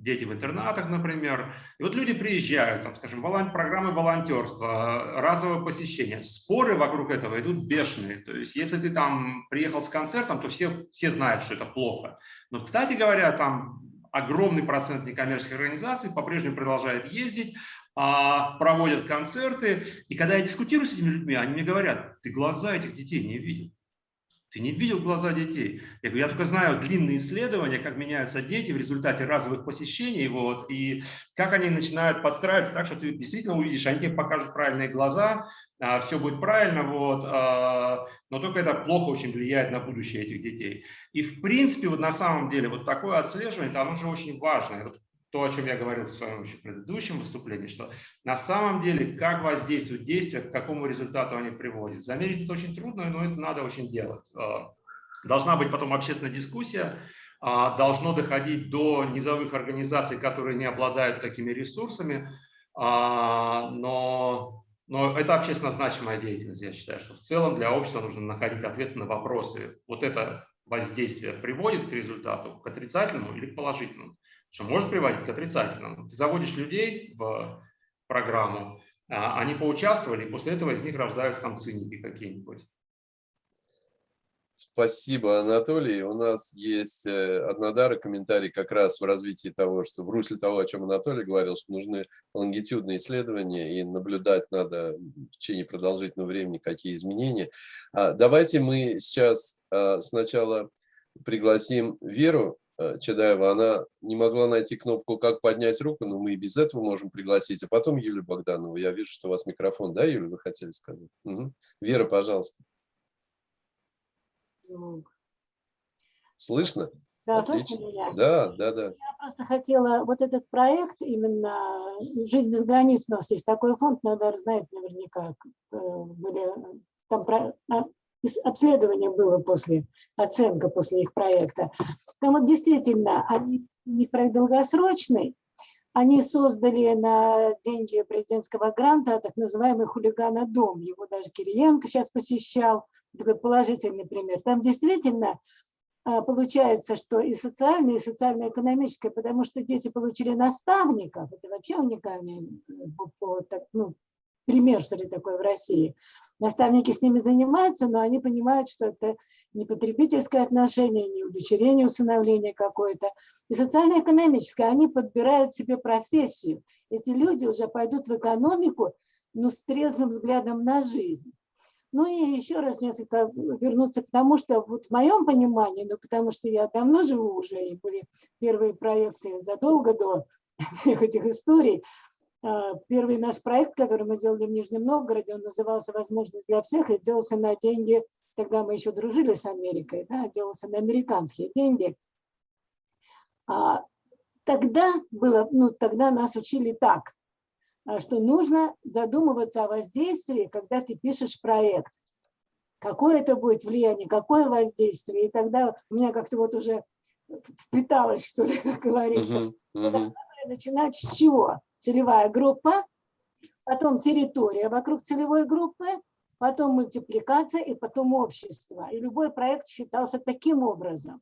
дети в интернатах, например. И вот люди приезжают, там, скажем, волон... программы волонтерства, разовое посещение. Споры вокруг этого идут бешеные. То есть если ты там приехал с концертом, то все, все знают, что это плохо. Но, кстати говоря, там огромный процент некоммерческих организаций по-прежнему продолжает ездить, а, проводят концерты. И когда я дискутирую с этими людьми, они мне говорят, ты глаза этих детей не видел. Ты не видел глаза детей? Я говорю, я только знаю длинные исследования, как меняются дети в результате разовых посещений, вот, и как они начинают подстраиваться так, что ты действительно увидишь, они тебе покажут правильные глаза, а, все будет правильно, вот, а, но только это плохо очень влияет на будущее этих детей. И в принципе, вот на самом деле, вот такое отслеживание, оно же очень важно. Вот то, о чем я говорил в своем еще предыдущем выступлении, что на самом деле, как воздействуют действия, к какому результату они приводят. Замерить это очень трудно, но это надо очень делать. А, должна быть потом общественная дискуссия, а, должно доходить до низовых организаций, которые не обладают такими ресурсами, а, но, но это общественно значимая деятельность, я считаю, что в целом для общества нужно находить ответы на вопросы. Вот это воздействие приводит к результату, к отрицательному или к положительному что может приводить к отрицательному. Ты заводишь людей в программу, а, они поучаствовали, и после этого из них рождаются там циники какие-нибудь. Спасибо, Анатолий. У нас есть э, однодары комментарий как раз в развитии того, что в русле того, о чем Анатолий говорил, что нужны лонгитюдные исследования и наблюдать надо в течение продолжительного времени, какие изменения. А, давайте мы сейчас а, сначала пригласим Веру Чедаева, она не могла найти кнопку «Как поднять руку», но мы и без этого можем пригласить. А потом Юлию Богданову. Я вижу, что у вас микрофон. Да, Юля, вы хотели сказать? Угу. Вера, пожалуйста. Слышно? Да, Отлично. слышно меня? Да, да, да. Я просто хотела, вот этот проект, именно «Жизнь без границ» у нас есть такой фонд, надо знать наверняка, э, были там а, обследование было после, оценка после их проекта. Там вот действительно, они, у них проект долгосрочный, они создали на деньги президентского гранта так называемый хулигана-дом. Его даже Кириенко сейчас посещал, такой положительный пример. Там действительно а, получается, что и социальное, и социально-экономическое, потому что дети получили наставников, это вообще уникальный э, ну, пример, что ли, такой в России. Наставники с ними занимаются, но они понимают, что это не потребительское отношение, не удочерение, усыновление какое-то. И социально-экономическое, они подбирают себе профессию. Эти люди уже пойдут в экономику, но с трезвым взглядом на жизнь. Ну и еще раз несколько вернуться к тому, что вот в моем понимании, ну потому что я давно живу уже, и были первые проекты задолго до всех этих историй, первый наш проект, который мы сделали в Нижнем Новгороде, он назывался «Возможность для всех» и делался на деньги, тогда мы еще дружили с Америкой, да, делался на американские деньги. А, тогда, было, ну, тогда нас учили так, а, что нужно задумываться о воздействии, когда ты пишешь проект. Какое это будет влияние, какое воздействие. И тогда у меня как-то вот уже впиталось, что ли, как говорится. Uh -huh, uh -huh. Начинать с чего? Целевая группа, потом территория вокруг целевой группы, потом мультипликация и потом общество. И любой проект считался таким образом.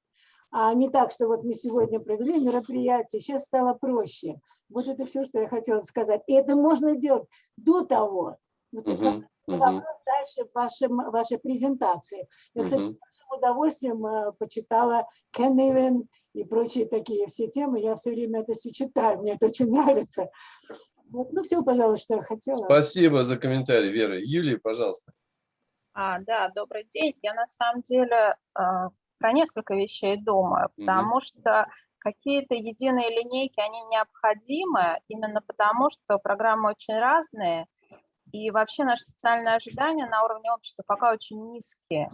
А не так, что вот мы сегодня провели мероприятие, сейчас стало проще. Вот это все, что я хотела сказать. И это можно делать до того. Вот uh -huh, uh -huh. дальше в вашем, вашей презентации. Я, кстати, uh -huh. с удовольствием э, почитала Кен и прочие такие все темы. Я все время это все читаю, мне это очень нравится. Вот, ну, все, пожалуй, что я хотела. Спасибо за комментарий, Вера. Юлия, пожалуйста. А, да, добрый день. Я на самом деле э, про несколько вещей думаю, потому угу. что какие-то единые линейки, они необходимы, именно потому что программы очень разные, и вообще наши социальные ожидания на уровне общества пока очень низкие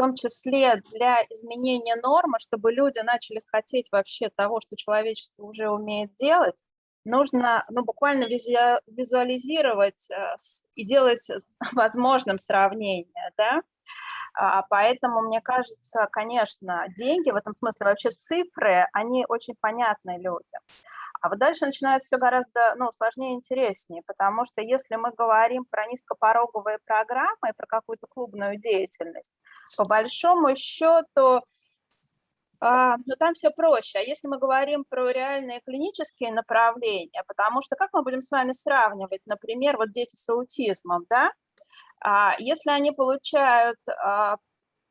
том числе для изменения нормы, чтобы люди начали хотеть вообще того, что человечество уже умеет делать, нужно ну, буквально визуализировать э, и делать возможным сравнение. Да? А, поэтому, мне кажется, конечно, деньги, в этом смысле вообще цифры, они очень понятны людям. А вот дальше начинается все гораздо ну, сложнее и интереснее, потому что если мы говорим про низкопороговые программы про какую-то клубную деятельность, по большому счету, а, но там все проще. А если мы говорим про реальные клинические направления, потому что как мы будем с вами сравнивать, например, вот дети с аутизмом, да, а, если они получают а,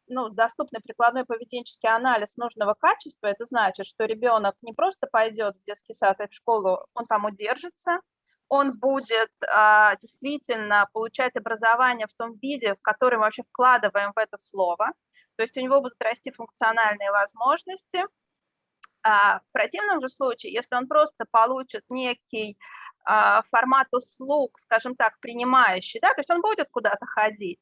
ну, доступный прикладной поведенческий анализ нужного качества, это значит, что ребенок не просто пойдет в детский сад и в школу, он там удержится, он будет а, действительно получать образование в том виде, в который мы вообще вкладываем в это слово, то есть у него будут расти функциональные возможности. А в противном же случае, если он просто получит некий а, формат услуг, скажем так, принимающий, да, то есть он будет куда-то ходить,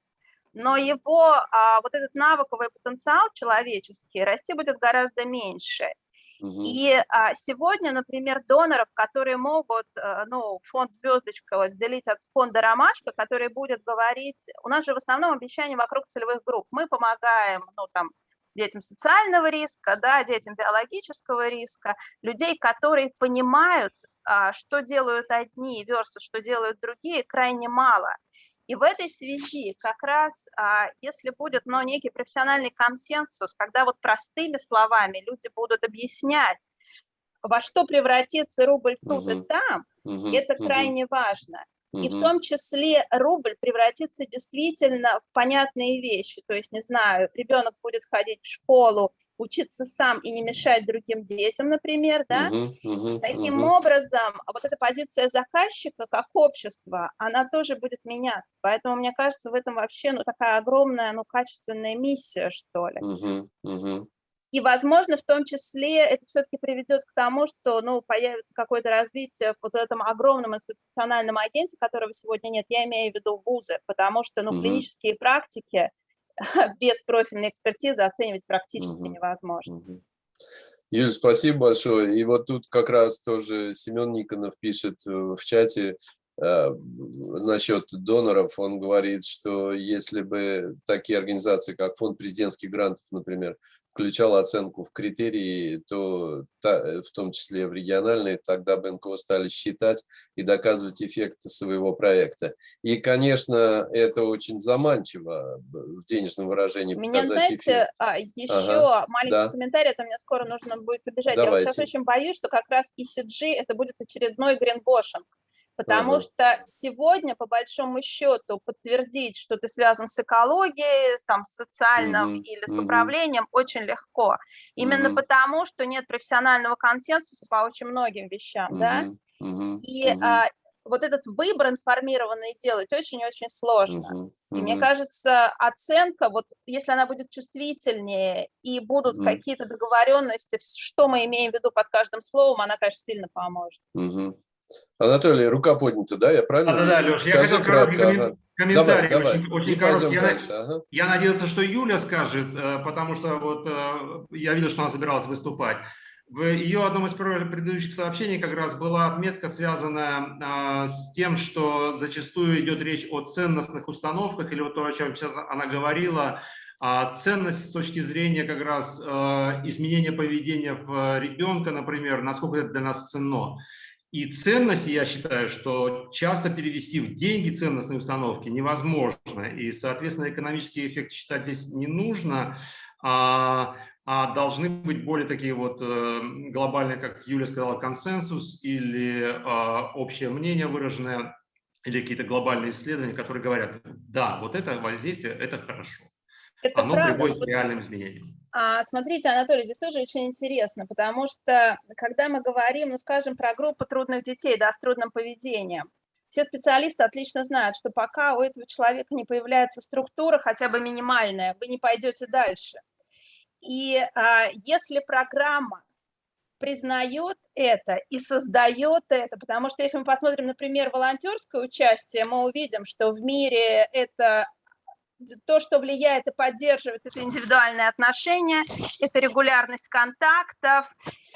но его а, вот этот навыковый потенциал человеческий расти будет гораздо меньше. Угу. И а, сегодня, например, доноров, которые могут, а, ну, фонд «Звездочка» вот, делить от фонда «Ромашка», который будет говорить, у нас же в основном обещания вокруг целевых групп. Мы помогаем, ну, там, детям социального риска, да, детям биологического риска, людей, которые понимают, а, что делают одни versus что делают другие, крайне мало. И в этой связи как раз, а, если будет ну, некий профессиональный консенсус, когда вот простыми словами люди будут объяснять, во что превратится рубль тут угу. и там, угу. это крайне угу. важно. И в том числе рубль превратится действительно в понятные вещи. То есть, не знаю, ребенок будет ходить в школу, учиться сам и не мешать другим детям, например, да, uh -huh, таким -huh. образом вот эта позиция заказчика как общества, она тоже будет меняться, поэтому мне кажется, в этом вообще, ну, такая огромная, ну, качественная миссия, что ли. Uh -huh. И, возможно, в том числе это все-таки приведет к тому, что ну, появится какое-то развитие в вот этом огромном институциональном агенте, которого сегодня нет. Я имею в виду вузы, потому что ну, угу. клинические практики без профильной экспертизы оценивать практически угу. невозможно. Угу. Юль, спасибо большое. И вот тут как раз тоже Семен Никонов пишет э, в чате насчет доноров. Он говорит, что если бы такие организации, как Фонд президентских грантов, например, включал оценку в критерии, то в том числе в региональные, тогда бы НКО стали считать и доказывать эффекты своего проекта. И, конечно, это очень заманчиво в денежном выражении Меня, знаете, эффект. А, еще ага, маленький да. комментарий, это мне скоро нужно будет убежать. Давайте. Я вот сейчас очень боюсь, что как раз ECG это будет очередной гринбошинг. Потому ага. что сегодня, по большому счету, подтвердить, что ты связан с экологией, там, с социальным угу, или с угу. управлением, очень легко. Именно угу. потому, что нет профессионального консенсуса по очень многим вещам, угу, да? Угу, И угу. А, вот этот выбор информированный делать очень-очень сложно. -huh, И мне кажется, оценка, вот если она будет чувствительнее и будут uh какие-то договоренности, что мы имеем в виду под каждым словом, она, конечно, сильно поможет. Uh Анатолий, рука поднята, да? Я правильно? Да, да, да, Леш, я хотел кратко. Ага. Комментарий давай, очень, давай. очень короткий. Я, дальше. Ага. я надеялся, что Юля скажет, э, потому что вот э, я видел, что она собиралась выступать. В ее одном из предыдущих сообщений как раз была отметка, связанная э, с тем, что зачастую идет речь о ценностных установках, или вот то, о чем сейчас она говорила, а ценность с точки зрения как раз изменения поведения в ребенка, например, насколько это для нас ценно. И ценности, я считаю, что часто перевести в деньги ценностные установки невозможно. И, соответственно, экономический эффект считать здесь не нужно, а, а должны быть более такие вот э, глобальные, как Юля сказала, консенсус или а, общее мнение выраженное, или какие-то глобальные исследования, которые говорят, да, вот это воздействие, это хорошо. Это Оно правда. приводит к реальным изменениям. А, смотрите, Анатолий, здесь тоже очень интересно, потому что когда мы говорим, ну, скажем, про группу трудных детей, да, с трудным поведением, все специалисты отлично знают, что пока у этого человека не появляется структура, хотя бы минимальная, вы не пойдете дальше. И а, если программа признает это и создает это, потому что если мы посмотрим, например, волонтерское участие, мы увидим, что в мире это то, что влияет и поддерживает, это индивидуальные отношения, это регулярность контактов,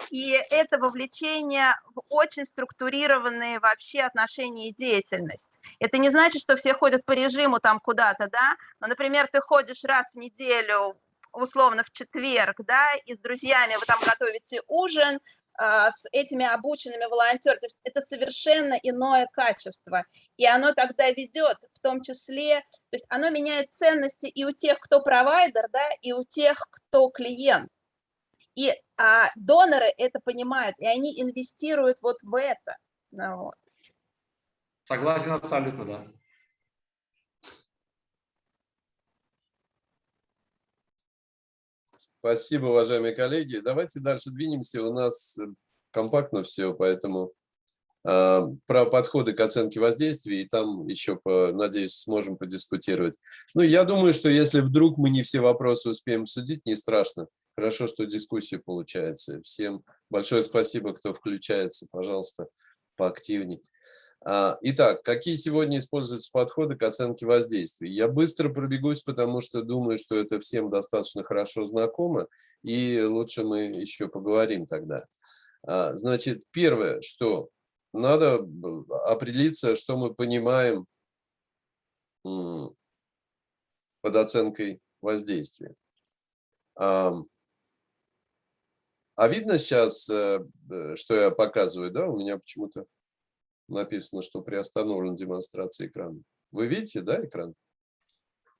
и это вовлечение в очень структурированные вообще отношения и деятельность. Это не значит, что все ходят по режиму там куда-то, да, но, например, ты ходишь раз в неделю, условно в четверг, да, и с друзьями вы там готовите ужин, с этими обученными волонтерами. Это совершенно иное качество. И оно тогда ведет, в том числе, то есть оно меняет ценности и у тех, кто провайдер, да, и у тех, кто клиент. И а, доноры это понимают, и они инвестируют вот в это. Ну, вот. Согласен абсолютно, да. Спасибо, уважаемые коллеги. Давайте дальше двинемся. У нас э, компактно все, поэтому э, про подходы к оценке воздействия, и там еще, по, надеюсь, сможем подискутировать. Ну, я думаю, что если вдруг мы не все вопросы успеем судить, не страшно. Хорошо, что дискуссия получается. Всем большое спасибо, кто включается. Пожалуйста, поактивней. А, итак, какие сегодня используются подходы к оценке воздействия? Я быстро пробегусь, потому что думаю, что это всем достаточно хорошо знакомо, и лучше мы еще поговорим тогда. А, значит, первое, что надо определиться, что мы понимаем под оценкой воздействия. А видно сейчас, э, э, что я показываю, да? У меня почему-то написано, что приостановлена демонстрация экрана. Вы видите, да, экран?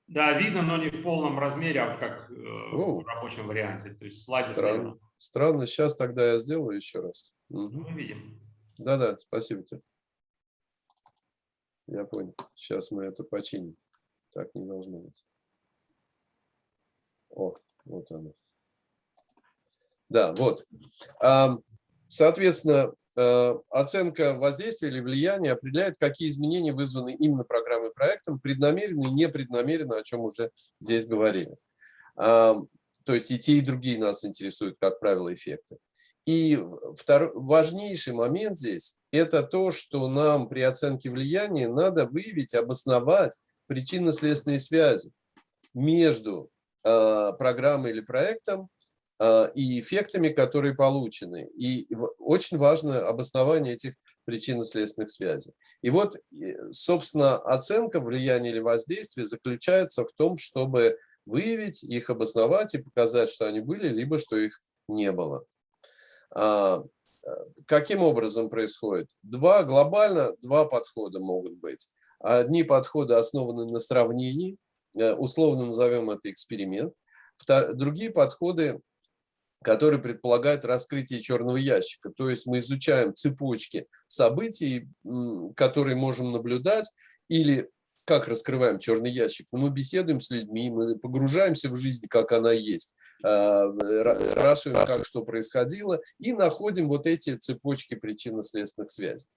Да, видно, но не в полном размере, а как э, в рабочем варианте. То есть слайды Странно. Слева. Странно. Сейчас тогда я сделаю еще раз. Угу. Мы видим. Да-да, спасибо тебе. Я понял. Сейчас мы это починим. Так не должно быть. О, вот оно. Да, вот. Соответственно, оценка воздействия или влияния определяет, какие изменения вызваны именно программой проектом, преднамеренно и непреднамеренно, о чем уже здесь говорили. То есть и те, и другие нас интересуют, как правило, эффекты. И второй, важнейший момент здесь – это то, что нам при оценке влияния надо выявить, обосновать причинно-следственные связи между э, программой или проектом и эффектами, которые получены. И очень важно обоснование этих причинно-следственных связей. И вот, собственно, оценка влияния или воздействия заключается в том, чтобы выявить их, обосновать и показать, что они были, либо что их не было. А, каким образом происходит? Два глобально, два подхода могут быть. Одни подходы основаны на сравнении, э, условно назовем это эксперимент. Другие подходы который предполагает раскрытие черного ящика. То есть мы изучаем цепочки событий, которые можем наблюдать, или как раскрываем черный ящик. Ну, мы беседуем с людьми, мы погружаемся в жизнь, как она есть, а, спрашиваем, как что происходило, и находим вот эти цепочки причинно-следственных связей.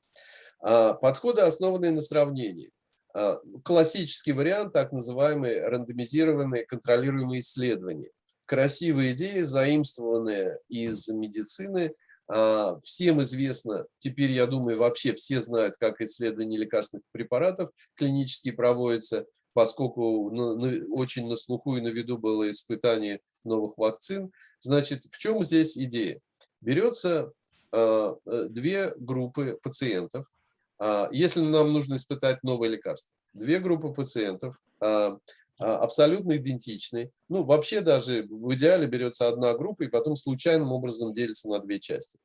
А, подходы, основанные на сравнении. А, классический вариант, так называемые рандомизированные контролируемые исследования красивые идеи, заимствованные из медицины. А, всем известно, теперь, я думаю, вообще все знают, как исследования лекарственных препаратов клинические проводятся, поскольку очень на слуху и на виду было испытание новых вакцин. Значит, в чем здесь идея? Берется а, две группы пациентов. А, если нам нужно испытать новое лекарство, две группы пациентов абсолютно идентичны. Ну, вообще даже в идеале берется одна группа и потом случайным образом делится на две части.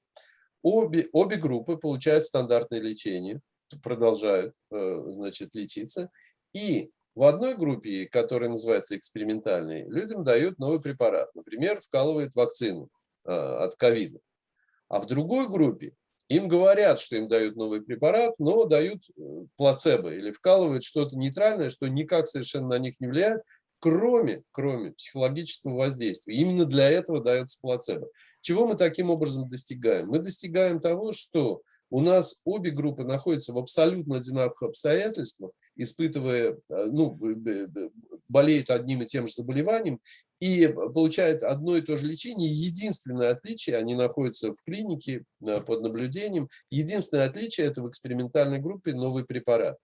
Обе, обе группы получают стандартное лечение, продолжают э, значит, лечиться. И в одной группе, которая называется экспериментальной, людям дают новый препарат. Например, вкалывают вакцину э, от ковида. А в другой группе им говорят, что им дают новый препарат, но дают э, плацебо или вкалывают что-то нейтральное, что никак совершенно на них не влияет, кроме, кроме психологического воздействия. Именно для этого дается плацебо. Чего мы таким образом достигаем? Мы достигаем того, что у нас обе группы находятся в абсолютно одинаковых обстоятельствах, испытывая, э, ну, болеют одним и тем же заболеванием, и получают одно и то же лечение. Единственное отличие, они находятся в клинике э, под наблюдением, единственное отличие – это в экспериментальной группе новый препарат.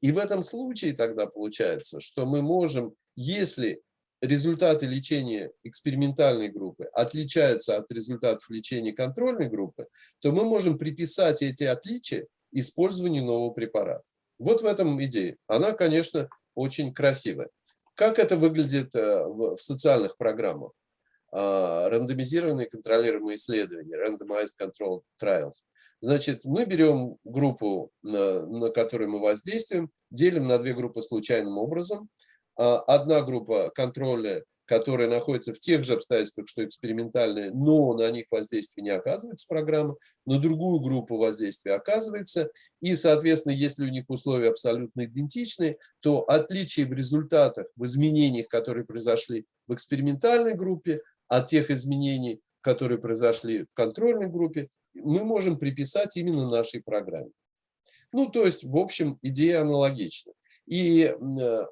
И в этом случае тогда получается, что мы можем, если результаты лечения экспериментальной группы отличаются от результатов лечения контрольной группы, то мы можем приписать эти отличия использованию нового препарата. Вот в этом идея. Она, конечно, очень красивая. Как это выглядит э, в социальных программах? А, рандомизированные контролируемые исследования, randomized controlled trials. Значит, мы берем группу, на, на которую мы воздействуем, делим на две группы случайным образом. А, одна группа контроля, которая находится в тех же обстоятельствах, что экспериментальная, но на них воздействие не оказывается программа, на другую группу воздействия оказывается. И, соответственно, если у них условия абсолютно идентичны, то отличие в результатах, в изменениях, которые произошли в экспериментальной группе, от тех изменений, которые произошли в контрольной группе, мы можем приписать именно нашей программе. Ну, то есть, в общем, идея аналогична. И э,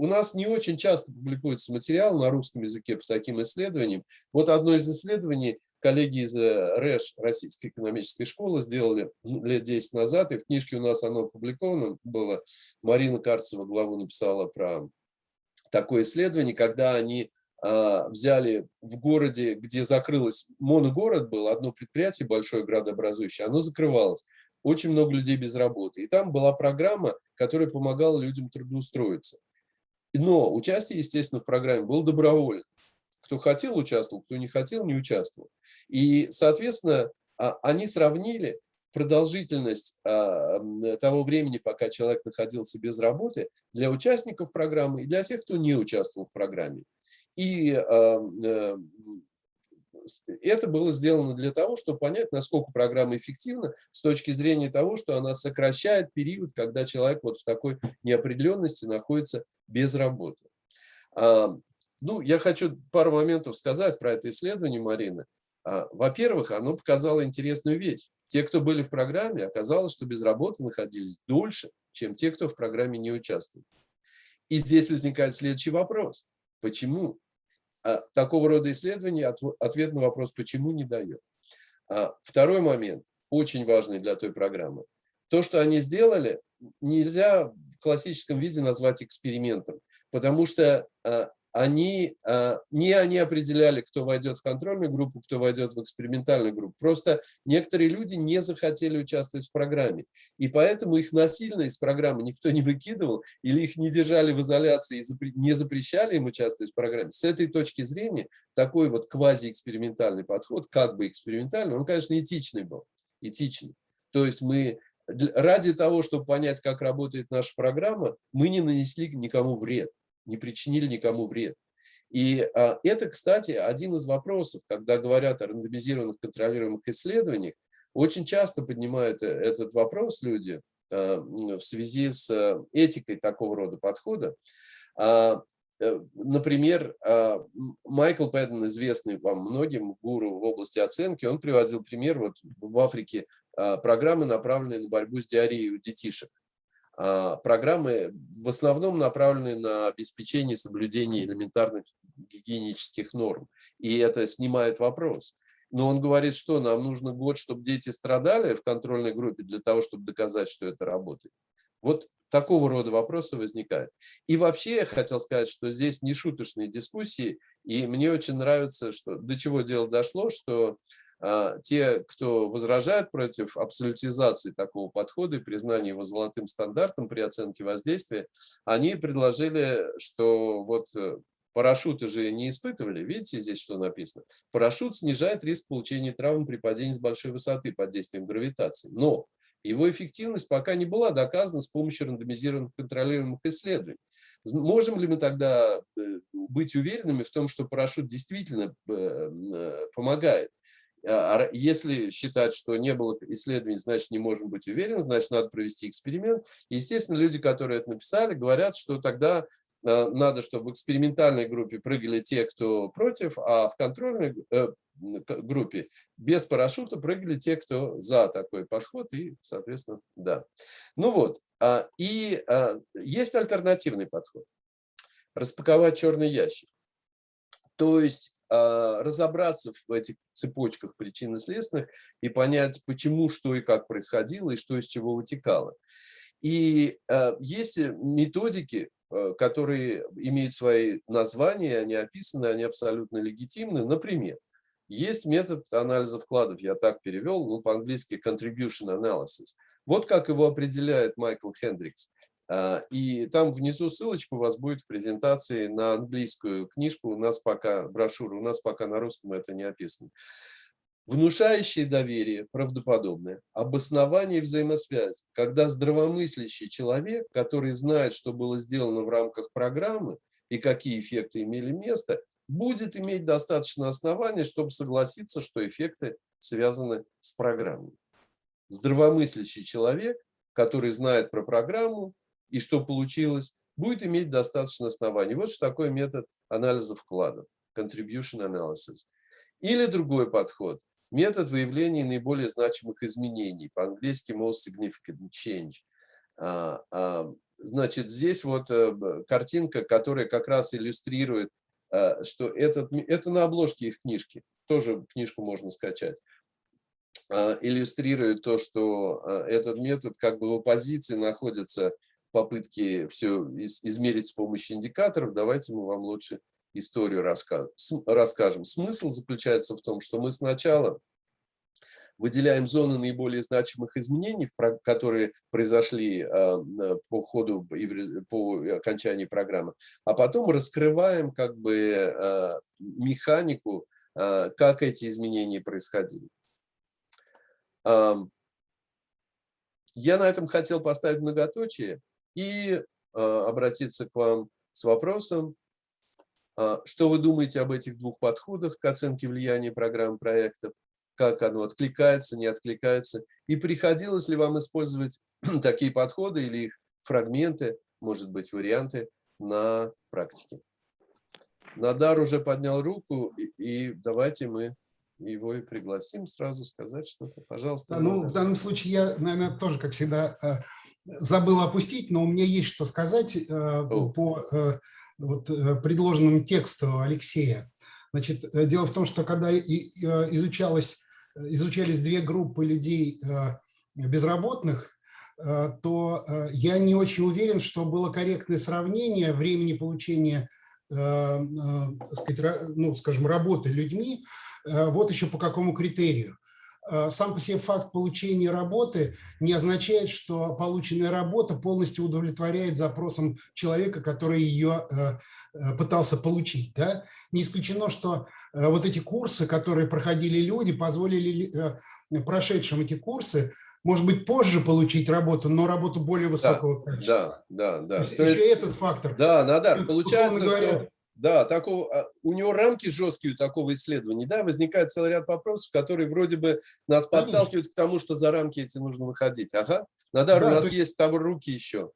у нас не очень часто публикуется материал на русском языке по таким исследованиям. Вот одно из исследований коллеги из э, РЭШ, Российской экономической школы, сделали лет 10 назад, и в книжке у нас оно опубликовано было. Марина Карцева главу написала про такое исследование, когда они а, взяли в городе, где закрылось, моногород был, одно предприятие большое градообразующее, оно закрывалось. Очень много людей без работы. И там была программа, которая помогала людям трудоустроиться. Но участие, естественно, в программе было добровольно. Кто хотел, участвовал, кто не хотел, не участвовал. И, соответственно, а, они сравнили продолжительность а, того времени, пока человек находился без работы, для участников программы и для тех, кто не участвовал в программе. И э, это было сделано для того, чтобы понять, насколько программа эффективна с точки зрения того, что она сокращает период, когда человек вот в такой неопределенности находится без работы. Ну, я хочу пару моментов сказать про это исследование Марины. А, во-первых, оно показало интересную вещь. Те, кто были в программе, оказалось, что без работы находились дольше, чем те, кто в программе не участвует. И здесь возникает следующий вопрос. Почему? А такого рода исследования ответ на вопрос «почему» не дает. А второй момент, очень важный для той программы. То, что они сделали, нельзя классическом виде назвать экспериментом, потому что а, они, а, не они определяли, кто войдет в контрольную группу, кто войдет в экспериментальную группу. Просто некоторые люди не захотели участвовать в программе. И поэтому их насильно из программы никто не выкидывал или их не держали в изоляции и не запрещали им участвовать в программе. С этой точки зрения такой вот квазиэкспериментальный подход, как бы экспериментальный, он, конечно, этичный был. Этичный. То есть мы ради того, чтобы понять, как работает наша программа, мы не нанесли никому вред не причинили никому вред. И а, это, кстати, один из вопросов, когда говорят о рандомизированных контролируемых исследованиях, очень часто поднимают э, этот вопрос люди а, в связи с э, этикой такого рода подхода. А, э, например, Майкл Пэттон, известный вам многим гуру в области оценки, он приводил пример вот в Африке программы, направленные на борьбу с диареей у детишек. А, программы в основном направлены на обеспечение соблюдения элементарных гигиенических норм. И это снимает вопрос. Но он говорит, что нам нужно год, чтобы дети страдали в контрольной группе для того, чтобы доказать, что это работает. Вот такого рода вопросы возникают. И вообще я хотел сказать, что здесь не шуточные дискуссии, и мне очень нравится, что до чего дело дошло, что а, те, кто возражает против абсолютизации такого подхода и признания его золотым стандартом при оценке воздействия, они предложили, что вот э, парашюты же не испытывали. Видите здесь, что написано? Парашют снижает риск получения травм при падении с большой высоты под действием гравитации. Но его эффективность пока не была доказана с помощью рандомизированных контролируемых исследований. Можем ли мы тогда э, быть уверенными в том, что парашют действительно э, помогает? А, если считать, что не было исследований, значит, не можем быть уверены, значит, надо провести эксперимент. Естественно, люди, которые это написали, говорят, что тогда а, надо, чтобы в экспериментальной группе прыгали те, кто против, а в контрольной э, группе без парашюта прыгали те, кто за такой подход, и, соответственно, да. Ну вот, а, и есть альтернативный подход. Распаковать черный ящик. То есть а, разобраться в этих цепочках причин и понять, почему, что и как происходило, и что из чего вытекало. И есть методики, которые имеют свои названия, они описаны, они абсолютно легитимны. Например, есть метод анализа вкладов, я так перевел, ну, по-английски contribution analysis. Вот как его определяет Майкл Хендрикс. А, и там внизу ссылочка у вас будет в презентации на английскую книжку, у нас пока брошюру, у нас пока на русском это не описано. Внушающее доверие, правдоподобное, обоснование взаимосвязи, когда здравомыслящий человек, который знает, что было сделано в рамках программы и какие эффекты имели место, будет иметь достаточно оснований, чтобы согласиться, что эффекты связаны с программой. Здравомыслящий человек, который знает про программу и что получилось, будет иметь достаточно оснований. Вот что такое метод анализа вкладов, contribution analysis. Или другой подход, метод выявления наиболее значимых изменений, по-английски most significant change. А, а, значит, здесь вот э, картинка, которая как раз иллюстрирует Э, что этот, это на обложке их книжки, тоже книжку можно скачать, э, иллюстрирует то, что э, этот метод как бы в оппозиции находится попытки все измерить с помощью индикаторов. Давайте мы вам лучше историю расскажем. Смысл заключается в том, что мы сначала выделяем зоны наиболее значимых изменений, которые произошли а, по ходу, по окончании программы, а потом раскрываем как бы а, механику, а, как эти изменения происходили. Я на этом хотел поставить многоточие и обратиться к вам с вопросом, что вы думаете об этих двух подходах к оценке влияния программ проектов, как оно откликается, не откликается. И приходилось ли вам использовать такие подходы или их фрагменты, может быть, варианты на практике. Надар уже поднял руку, и давайте мы его и пригласим сразу сказать что-то. Пожалуйста. Ну, в данном случае я, наверное, тоже, как всегда, э, забыл опустить, но у меня есть что сказать э, О. по э, вот, предложенному тексту Алексея. Значит, дело в том, что когда изучалась изучались две группы людей э, безработных, э, то э, я не очень уверен, что было корректное сравнение времени получения сказать, ну, скажем, работы людьми, вот еще по какому критерию. Сам по себе факт получения работы не означает, что полученная работа полностью удовлетворяет запросам человека, который ее пытался получить. Да? Не исключено, что Э, вот эти курсы, которые проходили люди, позволили э, прошедшим эти курсы, может быть, позже получить работу, но работу более высокого да, качества. Да, да, да. То есть, То есть этот фактор. Да, Надар, получается, говоря, что да, такого, а, у него рамки жесткие у такого исследования, да, возникает целый ряд вопросов, которые вроде бы нас подталкивают к тому, что за рамки эти нужно выходить. Ага, Надар, да, у нас есть... есть там руки еще.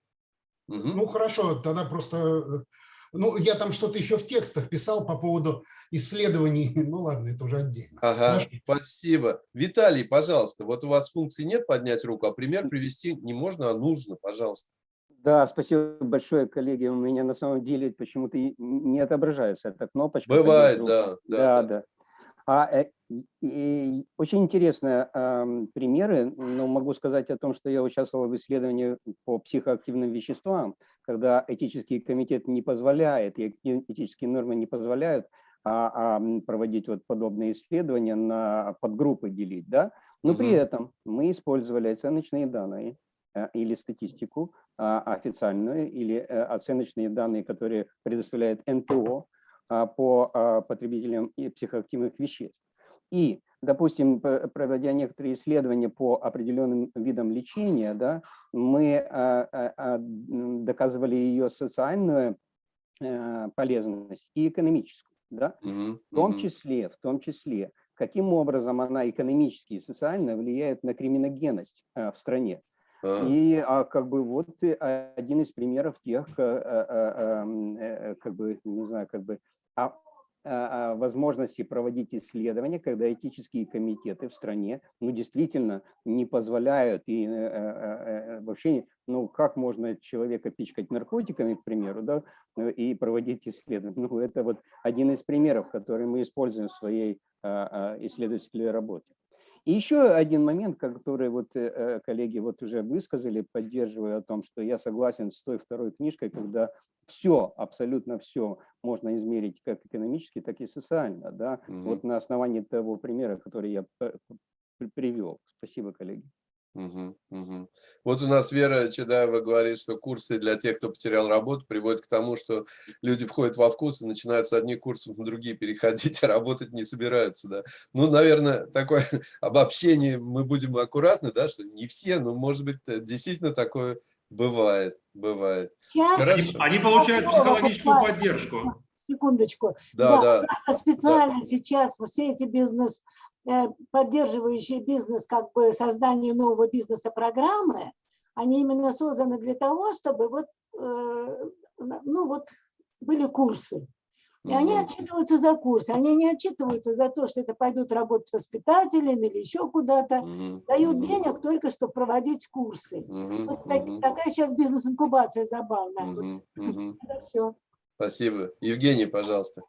Угу. Ну, хорошо, тогда просто э, ну, я там что-то еще в текстах писал по поводу исследований. Ну ладно, это уже отдельно. Ага, Хорошо. спасибо. Виталий, пожалуйста, вот у вас функции нет поднять руку, а пример привести не можно, а нужно, пожалуйста. Да, спасибо большое, коллеги. У меня на самом деле почему-то не отображается эта кнопочка. Бывает, да, да. Да, да. А, э, и, очень интересные э, примеры, но могу сказать о том, что я участвовал в исследовании по психоактивным веществам, когда этический комитет не позволяет, и этические нормы не позволяют а, а проводить вот подобные исследования, на подгруппы делить, да, но угу. при этом мы использовали оценочные данные или статистику а, официальную, или э, оценочные данные, которые предоставляет НПО, а, по а, потребителям психоактивных веществ. И, допустим, проводя некоторые исследования по определенным видам лечения, да, мы доказывали ее социальную э, полезность и экономическую. Да? В том числе, в том числе, каким образом она экономически и социально влияет на криминогенность э, в стране. И а, как бы вот один из примеров тех, а, а, как бы, не знаю, как бы а, а, возможности проводить исследования, когда этические комитеты в стране, ну, действительно не позволяют и э, э, э, вообще, ну, как можно человека пичкать наркотиками, к примеру, да, и проводить исследования. Ну, это вот один из примеров, который мы используем в своей исследовательской работе. И еще один момент, который вот коллеги вот уже высказали, поддерживая о том, что я согласен с той второй книжкой, когда все, абсолютно все можно измерить как экономически, так и социально. Да? -hmm. Вот на основании того примера, который я привел. Спасибо, коллеги. Угу, угу. Вот у нас Вера Чедаева говорит, что курсы для тех, кто потерял работу, приводят к тому, что люди входят во вкус и начинают с одних курсов на другие переходить, а работать не собираются. Да? Ну, наверное, такое обобщение мы будем аккуратны, да, что не все, но, может быть, действительно такое бывает. бывает. Сейчас Они получают психологическую поддержку. Секундочку. Да, да. да. Специально да. сейчас все эти бизнес Э, поддерживающие бизнес, как бы создание нового бизнеса программы, они именно созданы для того, чтобы вот, э, ну вот были курсы. И они отчитываются за курсы, они не отчитываются за то, что это пойдут работать воспитателями или еще куда-то. Дают денег только, чтобы проводить курсы. Вот так, такая сейчас бизнес-инкубация забавная. Вот. Это все. Спасибо. Евгений, пожалуйста.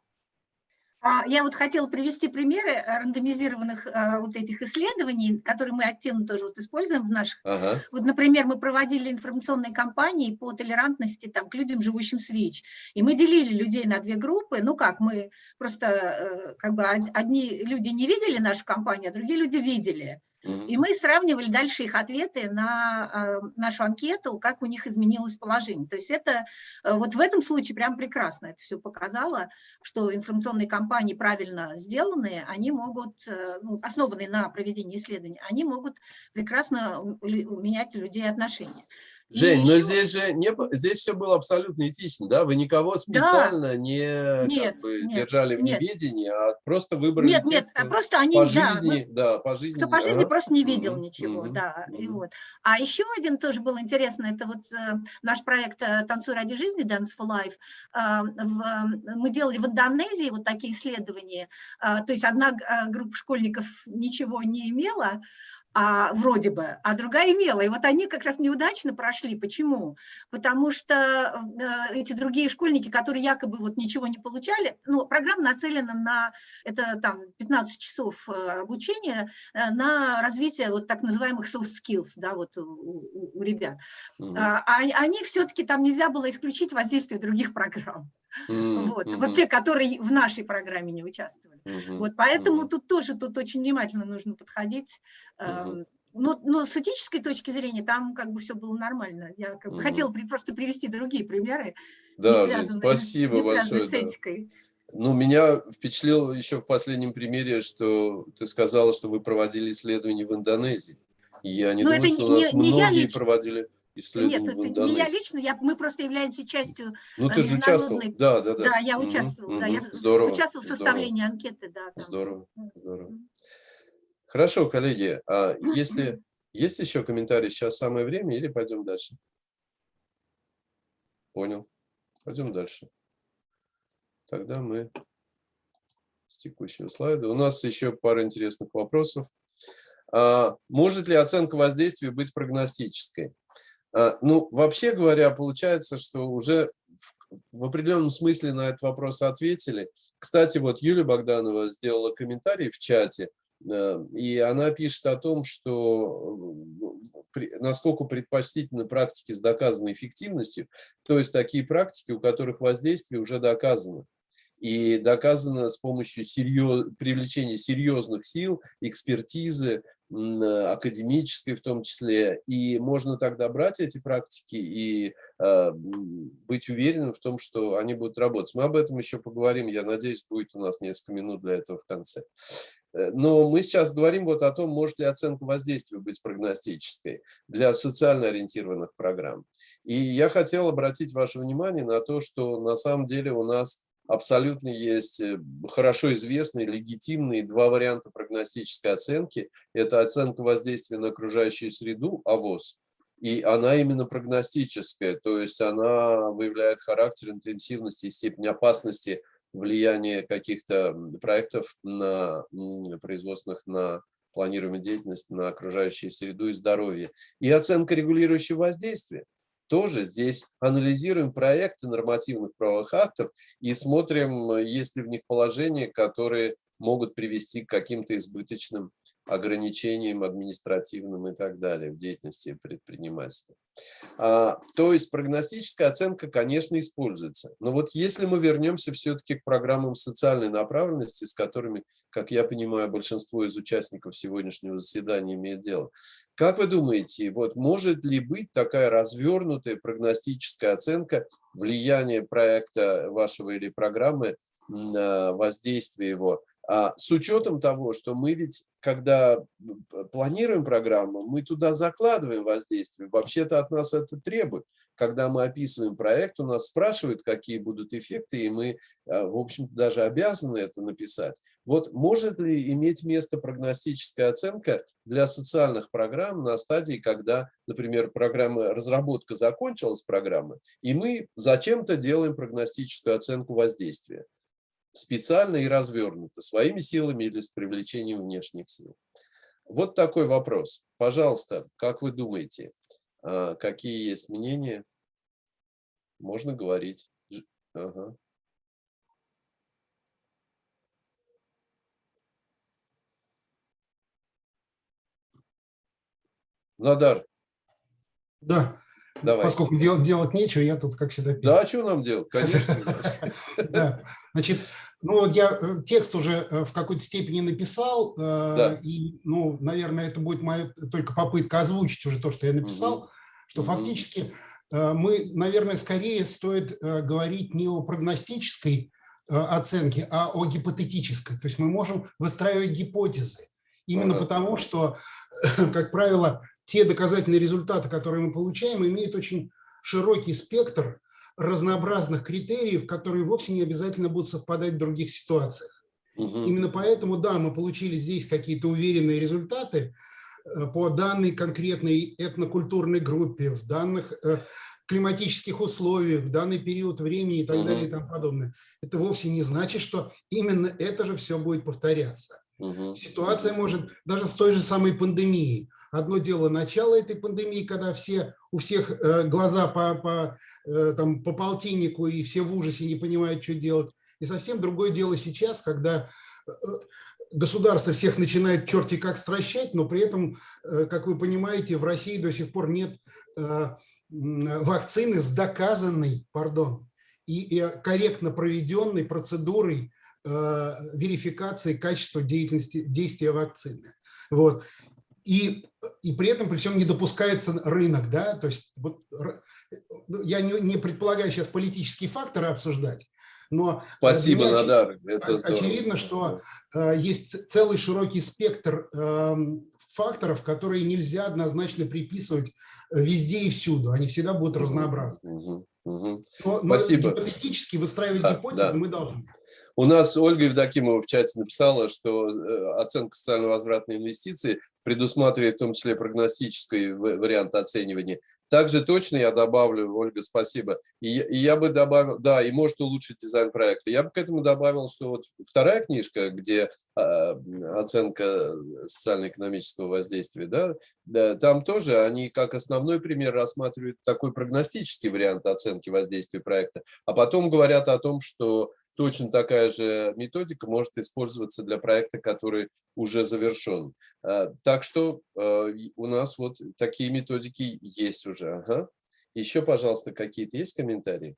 А, я вот хотела привести примеры э, рандомизированных э, вот этих исследований, которые мы активно тоже вот используем в наших. Ага. Вот, например, мы проводили информационные кампании по толерантности там, к людям, живущим с ВИЧ. И мы делили людей на две группы. Ну как, мы просто э, как бы одни люди не видели нашу кампанию, а другие люди видели. И мы сравнивали дальше их ответы на э, нашу анкету, как у них изменилось положение. То есть это э, вот в этом случае прям прекрасно это все показало, что информационные кампании правильно сделанные, они могут, э, ну, основанные на проведении исследований, они могут прекрасно менять людей отношения. Жень, но здесь же не, здесь все было абсолютно этично, да? Вы никого специально да. не нет, бы, нет, держали в нет. неведении, а просто выбрали Нет, тех, нет, а просто они, по жизни, да, да по жизни. Кто по жизни ага. просто не видел угу, ничего, угу, да. Угу. И вот. А еще один тоже был интересный, это вот э, наш проект э, «Танцуй ради жизни» Dance for Life. Э, в, мы делали в Индонезии вот такие исследования, э, то есть одна э, группа школьников ничего не имела, а, вроде бы, а другая имела. И вот они как раз неудачно прошли. Почему? Потому что э, эти другие школьники, которые якобы вот ничего не получали, ну, программа нацелена на, это там 15 часов э, обучения, э, на развитие вот так называемых soft skills, да, вот у, у, у ребят. -hmm. а, они все-таки там нельзя было исключить воздействие других программ. Mm -hmm. вот, вот те, которые в нашей программе не участвовали. Mm -hmm. Вот, поэтому mm -hmm. тут тоже тут очень внимательно нужно подходить. Mm -hmm. Но, но с этической точки зрения там как бы все было нормально. Я как бы mm -hmm. хотела при, просто привести другие примеры. Да, связанные, спасибо большое. С этикой. Ну, меня впечатлило еще в последнем примере, что ты сказала, что вы проводили исследования в Индонезии. Я не ну, думаю, что у нас не, многие не проводили Нет, это не я лично, я, мы просто являемся частью Ну, ты же участвовал, да, да, да. Да, я участвовал, угу, да, я здорово, участвовал в составлении здорово. анкеты, да. Там. Здорово, здорово. Хорошо, коллеги, а если есть еще комментарии, сейчас самое время или пойдем дальше? Понял. Пойдем дальше. Тогда мы с текущего слайда. У нас еще пара интересных вопросов. А, может ли оценка воздействия быть прогностической? А, ну, вообще говоря, получается, что уже в определенном смысле на этот вопрос ответили. Кстати, вот Юлия Богданова сделала комментарий в чате, э, и она пишет о том, что э, насколько предпочтительны практики с доказанной эффективностью, то есть такие практики, у которых воздействие уже доказано. И доказано с помощью серьез... привлечения серьезных сил, экспертизы, Э, академической в том числе, и можно тогда брать эти практики и э, быть уверенным в том, что они будут работать. Мы об этом еще поговорим, я надеюсь, будет у нас несколько минут для этого в конце. Э, но мы сейчас говорим вот о том, может ли оценка воздействия быть прогностической для социально ориентированных программ. И я хотел обратить ваше внимание на то, что на самом деле у нас абсолютно есть э, хорошо известные, легитимные два варианта прогностической оценки. Это оценка воздействия на окружающую среду, АВОЗ, и она именно прогностическая, то есть она выявляет характер, интенсивности и степень опасности влияния каких-то проектов на производственных на планируемую деятельность на окружающую среду и здоровье. И оценка регулирующего воздействия тоже здесь анализируем проекты нормативных правовых актов и смотрим, есть ли в них положения, которые могут привести к каким-то избыточным ограничениям административным и так далее в деятельности предпринимателя. А, то есть прогностическая оценка, конечно, используется. Но вот если мы вернемся все-таки к программам социальной направленности, с которыми, как я понимаю, большинство из участников сегодняшнего заседания имеет дело, как вы думаете, вот может ли быть такая развернутая прогностическая оценка влияния проекта вашего или программы на воздействие его с учетом того, что мы ведь, когда планируем программу, мы туда закладываем воздействие. Вообще-то от нас это требует. Когда мы описываем проект, у нас спрашивают, какие будут эффекты, и мы, а, в общем-то, даже обязаны это написать. Вот может ли иметь место прогностическая оценка для социальных программ на стадии, когда, например, программа, разработка закончилась программы, и мы зачем-то делаем прогностическую оценку воздействия? Специально и развернуто, своими силами или с привлечением внешних сил. Вот такой вопрос. Пожалуйста, как вы думаете, а, какие есть мнения? Можно говорить. Ага. Надар. Да, Давай. Поскольку дел, делать нечего, я тут, как всегда, пью. Да, а что нам делать? Конечно. Да, значит, ну вот я э, текст уже э, в какой-то степени написал, э, и, ну, наверное, это будет моя только попытка озвучить уже то, что я написал, что фактически мы, наверное, скорее стоит говорить не о прогностической оценке, а о гипотетической. То есть мы можем выстраивать гипотезы. Именно потому, что, как правило, те доказательные результаты, которые мы получаем, имеют очень широкий спектр разнообразных критериев, которые вовсе не обязательно будут совпадать в других ситуациях. Угу. Именно поэтому, да, мы получили здесь какие-то уверенные результаты э, по данной конкретной этнокультурной группе, в данных э, климатических условиях, в данный период времени и так угу. далее и тому подобное. Это вовсе не значит, что именно это же все будет повторяться. Угу. Ситуация может даже с той же самой пандемией. Одно дело начало этой пандемии, когда все, у всех э, глаза по, по, э, там, по полтиннику и все в ужасе не понимают, что делать. И совсем другое дело сейчас, когда э, государство всех начинает черти как стращать, но при этом, как вы понимаете, в России до сих пор нет вакцины с доказанной, пардон, и, корректно проведенной процедурой верификации качества деятельности, действия вакцины. Вот и, и при этом при всем не допускается рынок, да, то есть вот, ну, я не, не предполагаю сейчас политические факторы обсуждать, но спасибо, меня, Надар, это очевидно, что э, есть целый широкий спектр э, факторов, которые нельзя однозначно приписывать э, везде и всюду, они всегда будут разнообразны. Угу, угу. Но, но спасибо. гипотетически выстраивать а, гипотезы да. мы должны. У нас Ольга Евдокимова в чате написала, что э, оценка социально-возвратной инвестиции предусматривает в том числе прогностический вариант оценивания. Также точно я добавлю, Ольга, спасибо, и, и я бы добавил, да, и может улучшить дизайн проекта. Я бы к этому добавил, что вот вторая книжка, где э, оценка социально-экономического воздействия, да, да, там тоже они как основной пример рассматривают такой прогностический вариант оценки воздействия проекта, а потом говорят о том, что точно такая же методика может использоваться для проекта, который уже завершен. А, так что а, у нас вот такие методики есть уже. Ага. Еще, пожалуйста, какие-то есть комментарии?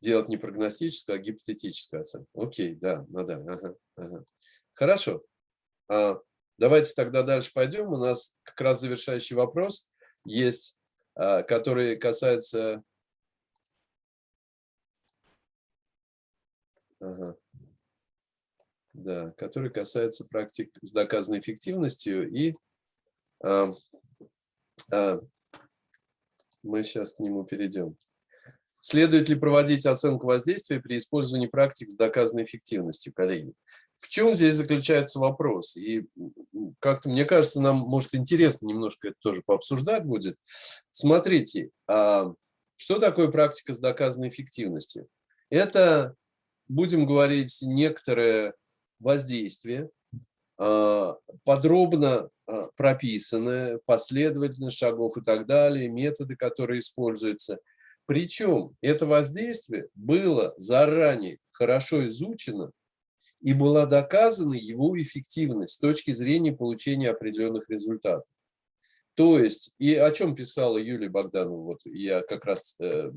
Делать не прогностическую, а гипотетическую оценку. Окей, да, ну да. Ага, ага. Хорошо. А, давайте тогда дальше пойдем. У нас как раз завершающий вопрос есть, который касается Ага. Да, который касается практик с доказанной эффективностью. И а, а, мы сейчас к нему перейдем. Следует ли проводить оценку воздействия при использовании практик с доказанной эффективностью, коллеги? В чем здесь заключается вопрос? И как-то, мне кажется, нам, может, интересно немножко это тоже пообсуждать будет. Смотрите, а, что такое практика с доказанной эффективностью? Это будем говорить некоторое воздействие, а, подробно а, прописанное, последовательность шагов и так далее, методы, которые используются. Причем это воздействие было заранее хорошо изучено и была доказана его эффективность с точки зрения получения определенных результатов. То есть, и о чем писала Юлия Богданова, вот я как раз э,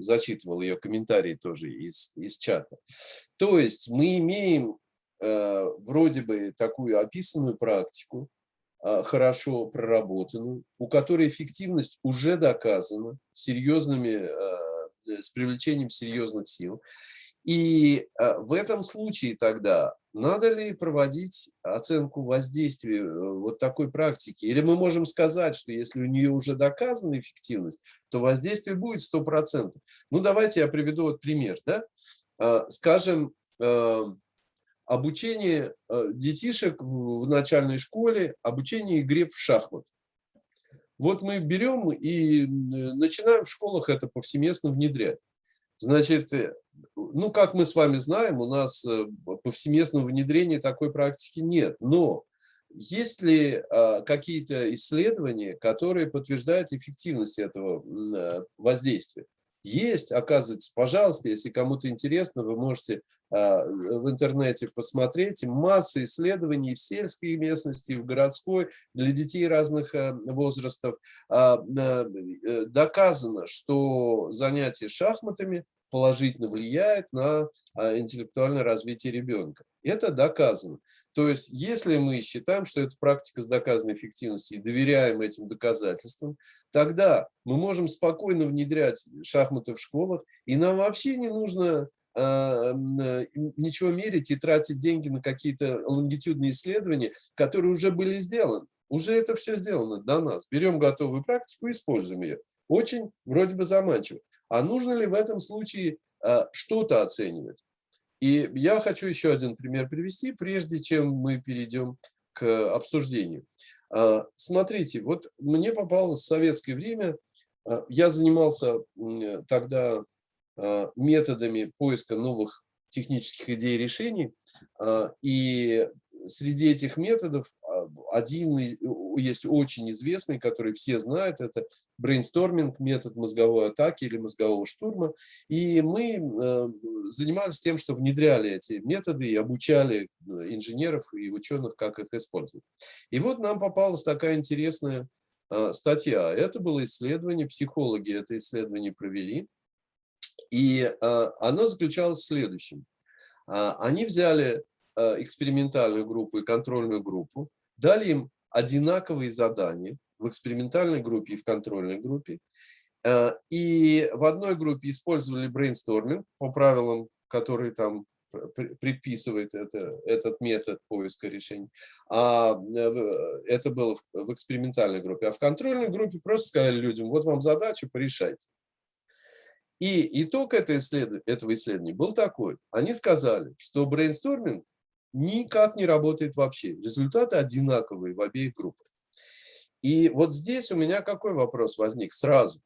зачитывал ее комментарии тоже из, из чата. То есть мы имеем э, вроде бы такую описанную практику, э, хорошо проработанную, у которой эффективность уже доказана серьезными, э, с привлечением серьезных сил. И э, в этом случае тогда надо ли проводить оценку воздействия э, вот такой практики? Или мы можем сказать, что если у нее уже доказана эффективность, то воздействие будет 100%. Ну, давайте я приведу вот пример. Да? А, скажем, э, обучение детишек в начальной школе, обучение игре в шахмат. Вот мы берем и начинаем в школах это повсеместно внедрять. Значит, ну, как мы с вами знаем, у нас э, повсеместного внедрения такой практики нет. Но есть ли а, какие-то исследования, которые подтверждают эффективность этого э, воздействия? Есть, оказывается, пожалуйста, если кому-то интересно, вы можете а, в интернете посмотреть. Масса исследований в сельской местности, в городской, для детей разных э, возрастов. А, доказано, что занятие шахматами положительно влияет на а, интеллектуальное развитие ребенка. Это доказано. То есть, если мы считаем, что это практика с доказанной эффективностью и доверяем этим доказательствам, тогда мы можем спокойно внедрять шахматы в школах, и нам вообще не нужно а, ничего мерить и тратить деньги на какие-то лонгитюдные исследования, которые уже были сделаны. Уже это все сделано до нас. Берем готовую практику и используем ее. Очень вроде бы заманчиво. А нужно ли в этом случае а, что-то оценивать? И я хочу еще один пример привести, прежде чем мы перейдем к обсуждению. А, смотрите, вот мне попалось в советское время, а, я занимался тогда методами поиска новых технических идей и решений, и среди этих методов один есть очень известный, который все знают, это брейнсторминг, метод мозговой атаки или мозгового штурма. И мы э, занимались тем, что внедряли эти методы и обучали э, инженеров и ученых, как их использовать. И вот нам попалась такая интересная э, статья. Это было исследование, психологи это исследование провели. И оно заключалось в следующем. Они взяли экспериментальную группу и контрольную группу, дали им одинаковые задания в экспериментальной группе и в контрольной группе. Э, и в одной группе использовали брейнсторминг по правилам, которые там предписывает это, этот метод поиска решений. А э, это было в экспериментальной группе. А в контрольной группе просто сказали людям, вот вам задача, порешайте. И итог этого исследования был такой. Они сказали, что брейнсторминг никак не работает вообще. Результаты одинаковые в обеих группах. И вот здесь у меня какой вопрос возник сразу.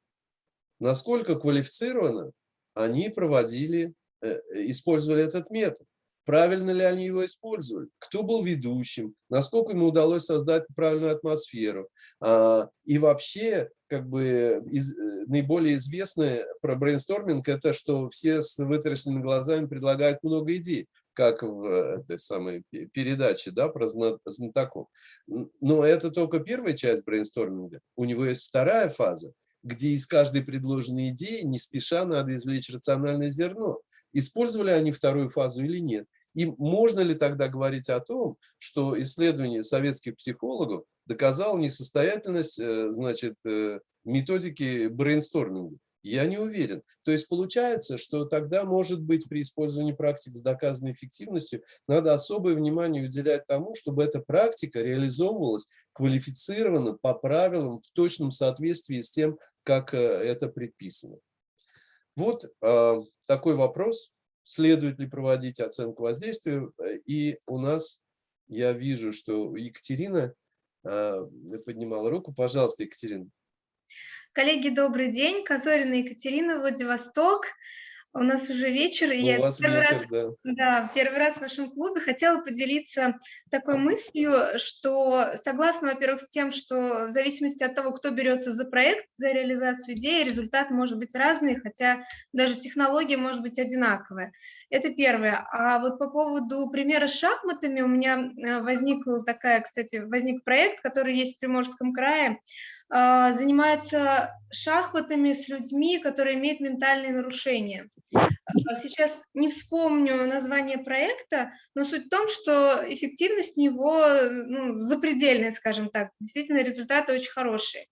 Насколько квалифицированно они проводили, э, использовали этот метод? Правильно ли они его использовали? Кто был ведущим? Насколько ему удалось создать правильную атмосферу? А, и вообще, как бы, из, э, наиболее известное про брейнсторминг – это что все с вытаращенными глазами предлагают много идей как в этой самой передаче да, про знатоков. Но это только первая часть брейнсторминга. У него есть вторая фаза, где из каждой предложенной идеи не спеша надо извлечь рациональное зерно. Использовали они вторую фазу или нет? И можно ли тогда говорить о том, что исследование советских психологов доказало несостоятельность э, значит, э, методики брейнсторминга? Я не уверен. То есть получается, что тогда, может быть, при использовании практик с доказанной эффективностью надо особое внимание уделять тому, чтобы эта практика реализовывалась квалифицированно, по правилам, в точном соответствии с тем, как э, это предписано. Вот э, такой вопрос. Следует ли проводить оценку воздействия? И у нас, я вижу, что Екатерина э, поднимала руку. Пожалуйста, Екатерина. Коллеги, добрый день. Казорина Екатерина, Владивосток. у нас уже вечер, и я первый, вечер, раз, да. Да, первый раз в вашем клубе хотела поделиться такой мыслью, что согласна, во-первых, с тем, что в зависимости от того, кто берется за проект, за реализацию идеи, результат может быть разный, хотя даже технология может быть одинаковая. Это первое. А вот по поводу примера с шахматами у меня э, возникла такая, кстати, возник проект, который есть в Приморском крае, занимается шахматами с людьми, которые имеют ментальные нарушения. А, сейчас не вспомню название проекта, но суть в том, что эффективность у него ну, запредельная, скажем так. Действительно, результаты очень хорошие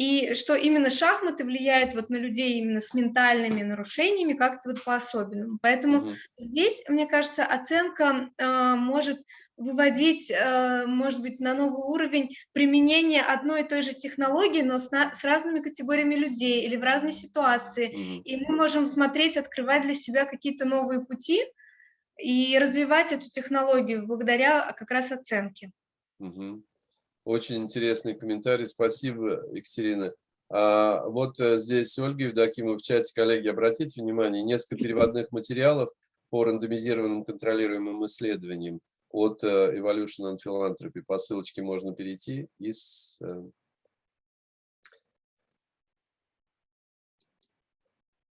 и что именно шахматы влияют вот на людей именно с ментальными нарушениями как-то вот по-особенному. Поэтому угу. здесь, мне кажется, оценка э, может выводить, э, может быть, на новый уровень применение одной и той же технологии, но с, на, с разными категориями людей или в разной ситуации. Угу. И мы можем смотреть, открывать для себя какие-то новые пути и развивать эту технологию благодаря как раз оценке. Угу. Очень интересный комментарий. Спасибо, Екатерина. А вот э, здесь Ольга Евдокимова в чате, коллеги, обратите внимание, несколько переводных материалов по рандомизированным контролируемым исследованиям от э, Evolution and Philanthropy. По ссылочке можно перейти и с... Э,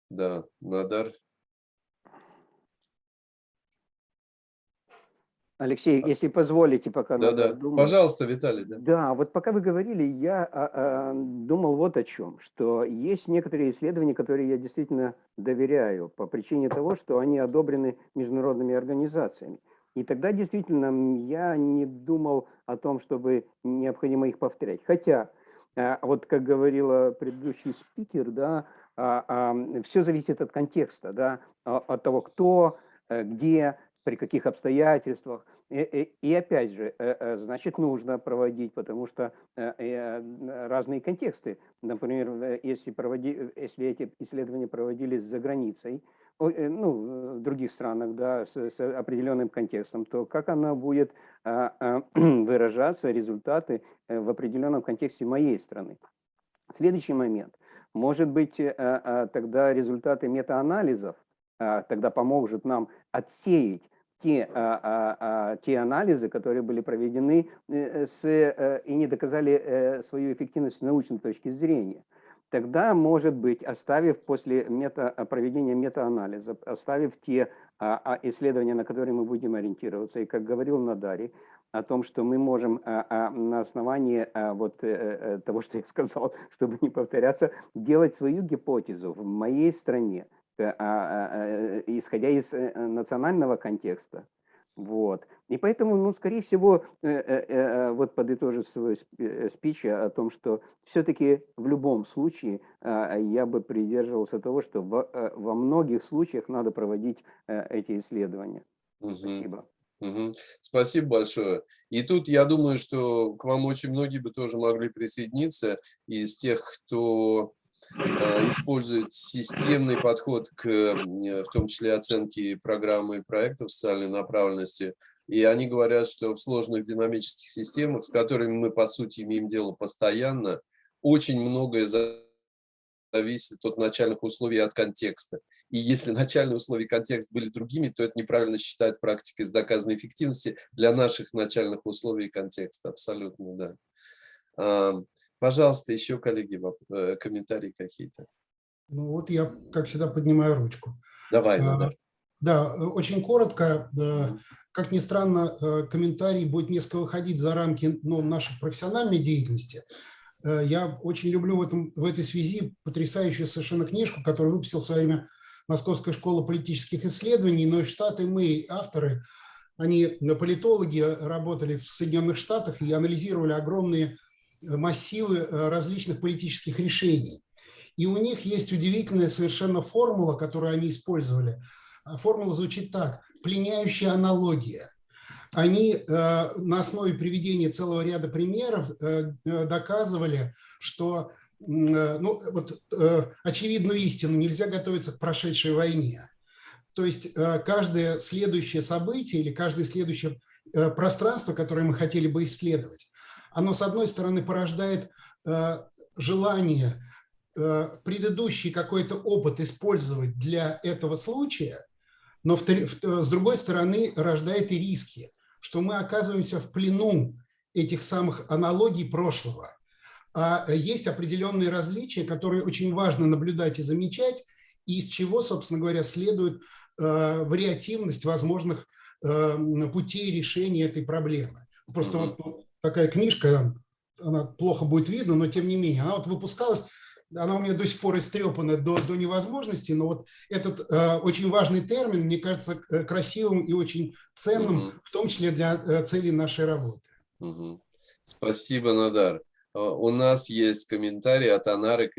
да, Надар Алексей, а если позволите, пока да, да. Думать. Пожалуйста, Виталий. Да. да, вот пока вы говорили, я а, а, думал вот о чем, что есть некоторые исследования, которые я действительно доверяю по причине того, что они одобрены международными организациями. И тогда действительно я не думал о том, чтобы необходимо их повторять. Хотя, а, вот как говорила предыдущий спикер, да, а, а, все зависит от контекста, да, от того, кто, э, где, при каких обстоятельствах. И, и, и опять же, э, э, значит, нужно проводить, потому что э, разные контексты. Например, если, проводи, если эти исследования проводились за границей, ну, в других странах, да, с, с определенным контекстом, то как она будет а, а, выражаться, результаты в определенном контексте моей страны. Следующий момент. Может быть, тогда результаты метаанализов тогда поможет нам отсеять те, а, а, а, те анализы, которые были проведены э, с, э, и не доказали э, свою эффективность с научной точки зрения. Тогда, может быть, оставив после мета, проведения метаанализа, оставив те исследования, на которые мы будем ориентироваться, и как говорил Надари, о том, что мы можем на основании вот того, что я сказал, чтобы не повторяться, делать свою гипотезу в моей стране – Э, а, а, э, исходя из э, национального контекста. Вот. И поэтому, ну, скорее всего, вот подытожив свой спич о том, что все-таки в любом случае я бы придерживался того, что во многих случаях надо проводить эти исследования. Угу. Спасибо. Угу. Спасибо большое. И тут я думаю, что к вам очень многие бы тоже могли присоединиться из тех, кто Э, используют системный подход к, в том числе, оценке программы и проектов социальной направленности. И они говорят, что в сложных динамических системах, с которыми мы, по сути, имеем дело постоянно, очень многое зависит от начальных условий от контекста. И если начальные условия и контекст были другими, то это неправильно считает практикой с доказанной эффективности для наших начальных условий и контекста. Абсолютно, да. Пожалуйста, еще, коллеги, э, комментарии какие-то. Ну вот я, как всегда, поднимаю ручку. Давай, Надар. Да, очень коротко. Как ни странно, э, комментарий будет несколько выходить за рамки ну, нашей профессиональной деятельности. Э, я очень люблю в, этом, в этой связи потрясающую совершенно книжку, которую выпустил в свое время Московская школа политических исследований, но и Штаты, мы, авторы, они политологи, работали в Соединенных Штатах и анализировали огромные массивы э, различных политических решений. И у них есть удивительная совершенно формула, которую они использовали. А формула звучит так. Пленяющая аналогия. Они э, на основе приведения целого ряда примеров э, доказывали, что ну, вот, очевидную истину нельзя готовиться к прошедшей войне. То есть каждое следующее событие или каждое следующее пространство, которое мы хотели бы исследовать, оно, с одной стороны, порождает э, желание предыдущий какой-то опыт использовать для этого случая, но с другой стороны рождает и риски, что мы оказываемся в плену этих самых аналогий прошлого. А есть определенные различия, которые очень важно наблюдать и замечать, и из чего, собственно говоря, следует э, вариативность возможных э, путей решения этой проблемы. Просто mm -hmm. вот такая книжка, она плохо будет видно, но тем не менее, она вот выпускалась, она у меня до сих пор истрепана до, до невозможности, но вот этот э, очень важный термин, мне кажется, красивым и очень ценным, -hmm. в том числе для э, целей нашей работы. -hmm. Спасибо, Надар. У нас есть комментарий от Анары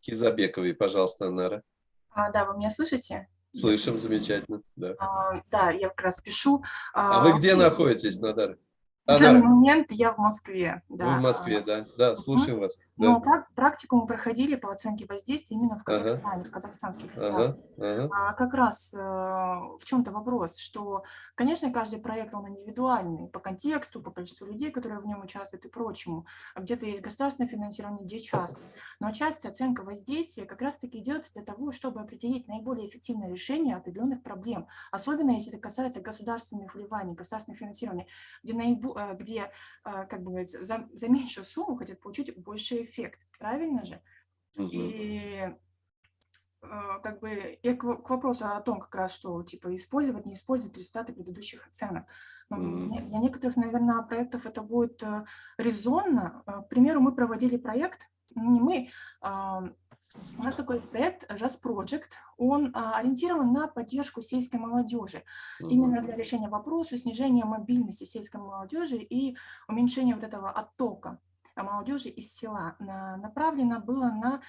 Кизабековой. Пожалуйста, Анара. А, да, вы меня слышите? Слышим, замечательно. Да, а, да я как раз пишу. А, а вы где находитесь, Надар? В данный момент я в Москве. Да. Вы в Москве, да. Да, слушаем вас. Но да. практику мы проходили по оценке воздействия именно в Казахстане, ага. в казахстанских ага. Ага. А как раз э, в чем-то вопрос, что, конечно, каждый проект, он индивидуальный по контексту, по количеству людей, которые в нем участвуют и прочему. Где-то есть государственное финансирование, где частное. Но часть оценка воздействия как раз-таки делается для того, чтобы определить наиболее эффективное решение определенных проблем. Особенно, если это касается государственных вливаний, государственного финансирования, где наиболее Э, где, э, как бы за, за меньшую сумму хотят получить больший эффект. Правильно же? Угу. И э, как бы и к, к вопросу о том, как раз, что типа использовать, не использовать результаты предыдущих оценок. Ну, mm Для некоторых, наверное, проектов это будет резонно. К примеру, мы проводили проект, не мы, а, у нас такой проект Jazz Project, он а, ориентирован на поддержку сельской молодежи, mm -hmm. именно для решения вопроса снижения мобильности сельской молодежи и уменьшения вот этого оттока молодежи из села. На, направлено было на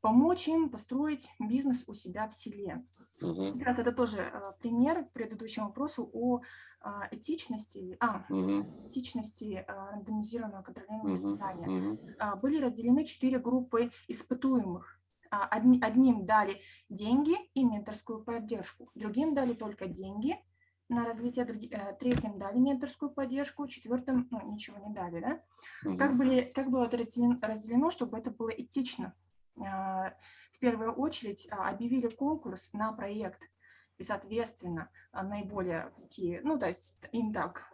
помочь им построить бизнес у себя в селе. -hmm. Как это тоже а, пример к предыдущему вопросу о а, этичности, а, -hmm. этичности а, рандомизированного контролируемого испытания. Mm -hmm. а, были разделены четыре группы испытуемых. А, одним дали деньги и менторскую поддержку, другим дали только деньги на развитие, э, третьим дали менторскую поддержку, четвертым ну, ничего не дали. Да? Угу. Как, были, как было это разделено, разделено, чтобы это было этично? А, в первую очередь а, объявили конкурс на проект, и, соответственно, наиболее такие, ну, то есть им так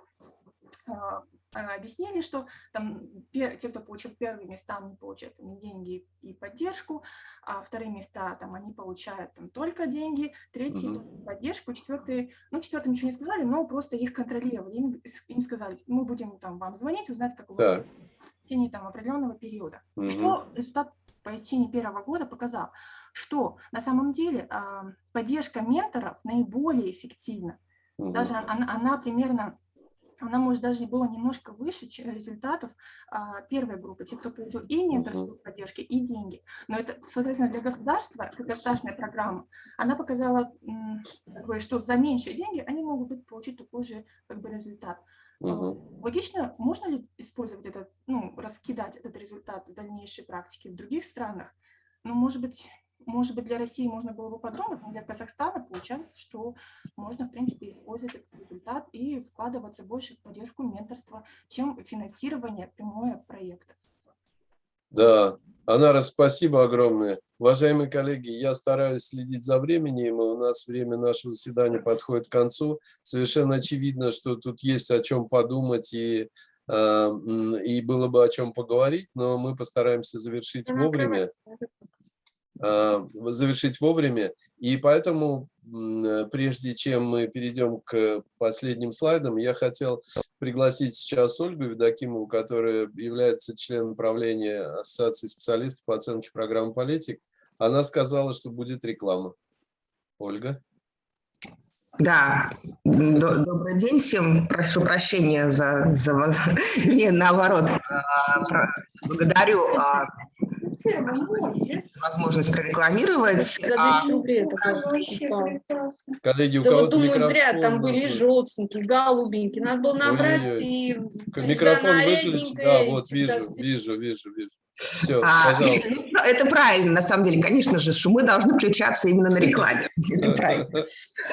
объяснили, что там те, кто получил первые места, они получают там, деньги и поддержку, а вторые места там они получают там только деньги, третьи угу. поддержку, четвертые, ну четвертым ничего не сказали, но просто их контролировали, им, им сказали, мы будем там вам звонить, узнать, как у вас в течение там определенного периода. Угу. Что результат по течение первого года показал, что на самом деле э, поддержка менторов наиболее эффективна. Угу. Даже она, она примерно она, может, даже была немножко выше результатов а, первой группы, те, кто получил и менторскую поддержку, и деньги. Но это, соответственно, для государства, как государственная программа, она показала, что за меньшие деньги они могут получить такой же как бы, результат. Угу. Логично, можно ли использовать этот, ну, раскидать этот результат в дальнейшей практике в других странах? Ну, может быть, может быть, для России можно было бы подумать, но для Казахстана получается, что можно, в принципе, использовать этот результат и вкладываться больше в поддержку менторства, чем финансирование прямое проектов. Да, Анара, спасибо огромное. Уважаемые коллеги, я стараюсь следить за временем, у нас время нашего заседания подходит к концу. Совершенно очевидно, что тут есть о чем подумать и, э, и было бы о чем поговорить, но мы постараемся завершить вовремя. А, завершить вовремя. И поэтому, прежде чем мы перейдем к последним слайдам, я хотел пригласить сейчас Ольгу Ведокимову, которая является членом правления Ассоциации специалистов по оценке программ политик. Она сказала, что будет реклама. Ольга. Да, добрый день всем. Прошу прощения за, за не наоборот. А, благодарю а, возможность прорекламировать. А, Коллеги, у да кого-то думаю, микрофон зря там были желтенькие, голубенькие. Надо было набрать Ой -ой -ой. и... Микрофон выключить, да, вот вижу, вижу, вижу, вижу. Все, а, ну, это правильно, на самом деле. Конечно же, шумы должны включаться именно на рекламе. Это правильно.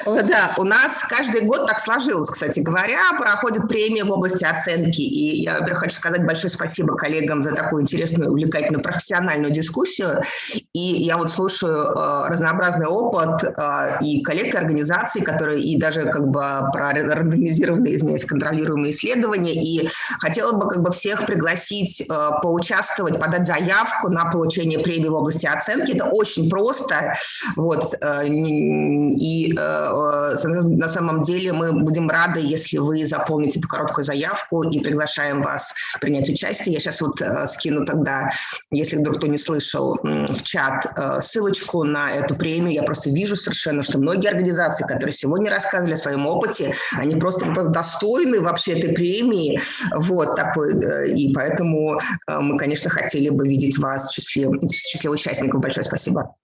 Да, у нас каждый год так сложилось, кстати говоря, проходит премия в области оценки. И я, во-первых, хочу сказать большое спасибо коллегам за такую интересную, увлекательную, профессиональную дискуссию. И я вот слушаю э, разнообразный опыт э, и коллег, и организаций, которые и даже как бы про рандомизированные, извиняюсь, контролируемые исследования. И хотела бы как бы всех пригласить э, поучаствовать, подать заявку на получение премии в области оценки. Это очень просто. Вот. Э, и э, на самом деле мы будем рады, если вы заполните эту короткую заявку и приглашаем вас принять участие. Я сейчас вот скину тогда, если вдруг кто не слышал, в чат ссылочку на эту премию. Я просто вижу совершенно, что многие организации, которые сегодня рассказывали о своем опыте, они просто, просто достойны вообще этой премии. Вот такой. И поэтому мы, конечно, хотели бы видеть вас в числе, в числе участников. Большое спасибо.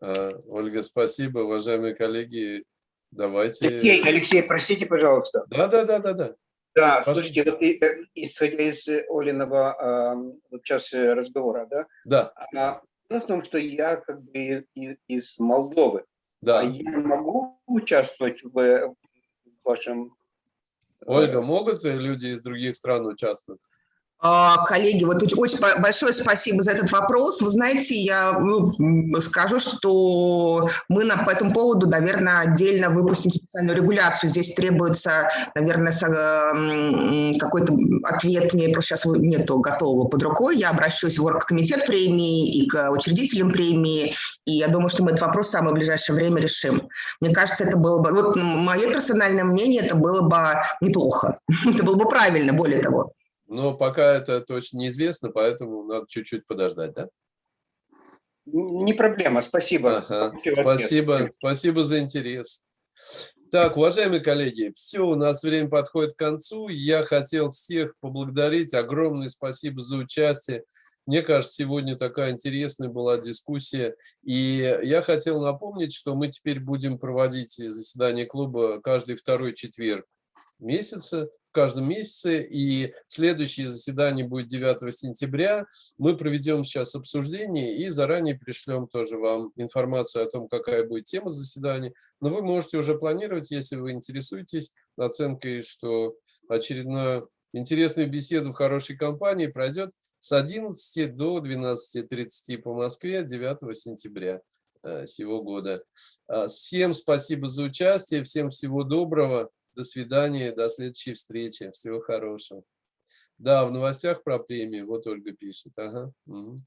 А, Ольга, спасибо. Уважаемые коллеги, давайте... Алексей, Алексей, простите, пожалуйста. Да, да, да, да, да. Да, слушайте, вот, и, э, исходя из Олиного э, вот сейчас э, разговора, да? Да. А, дело в том, что я как бы из, из Молдовы. Да. А я могу участвовать в, в вашем... Ольга, могут люди из других стран участвовать? А, коллеги, вот очень большое спасибо за этот вопрос. Вы знаете, я ну, скажу, что мы на, по этому поводу, наверное, отдельно выпустим специальную регуляцию. Здесь требуется, наверное, какой-то ответ, мне просто сейчас нету готового под рукой. Я обращусь в оргкомитет премии и к учредителям премии, и я думаю, что мы этот вопрос в самое ближайшее время решим. Мне кажется, это было бы, вот мое персональное мнение, это было бы неплохо. Это было бы правильно, более того. Но пока это точно неизвестно, поэтому надо чуть-чуть подождать, да? Не проблема, спасибо. Ага. Спасибо, спасибо за интерес. Так, уважаемые коллеги, все, у нас время подходит к концу. Я хотел всех поблагодарить. Огромное спасибо за участие. Мне кажется, сегодня такая интересная была дискуссия. И я хотел напомнить, что мы теперь будем проводить заседание клуба каждый второй четверг месяца каждом месяце, и следующее заседание будет 9 сентября. Мы проведем сейчас обсуждение и заранее пришлем тоже вам информацию о том, какая будет тема заседания. Но вы можете уже планировать, если вы интересуетесь оценкой, что очередная интересная беседа в хорошей компании пройдет с 11 до 12.30 по Москве 9 сентября э, сего года. А, всем спасибо за участие, всем всего доброго. До свидания, до следующей встречи. Всего хорошего. Да, в новостях про премию, вот Ольга пишет. Ага. Угу.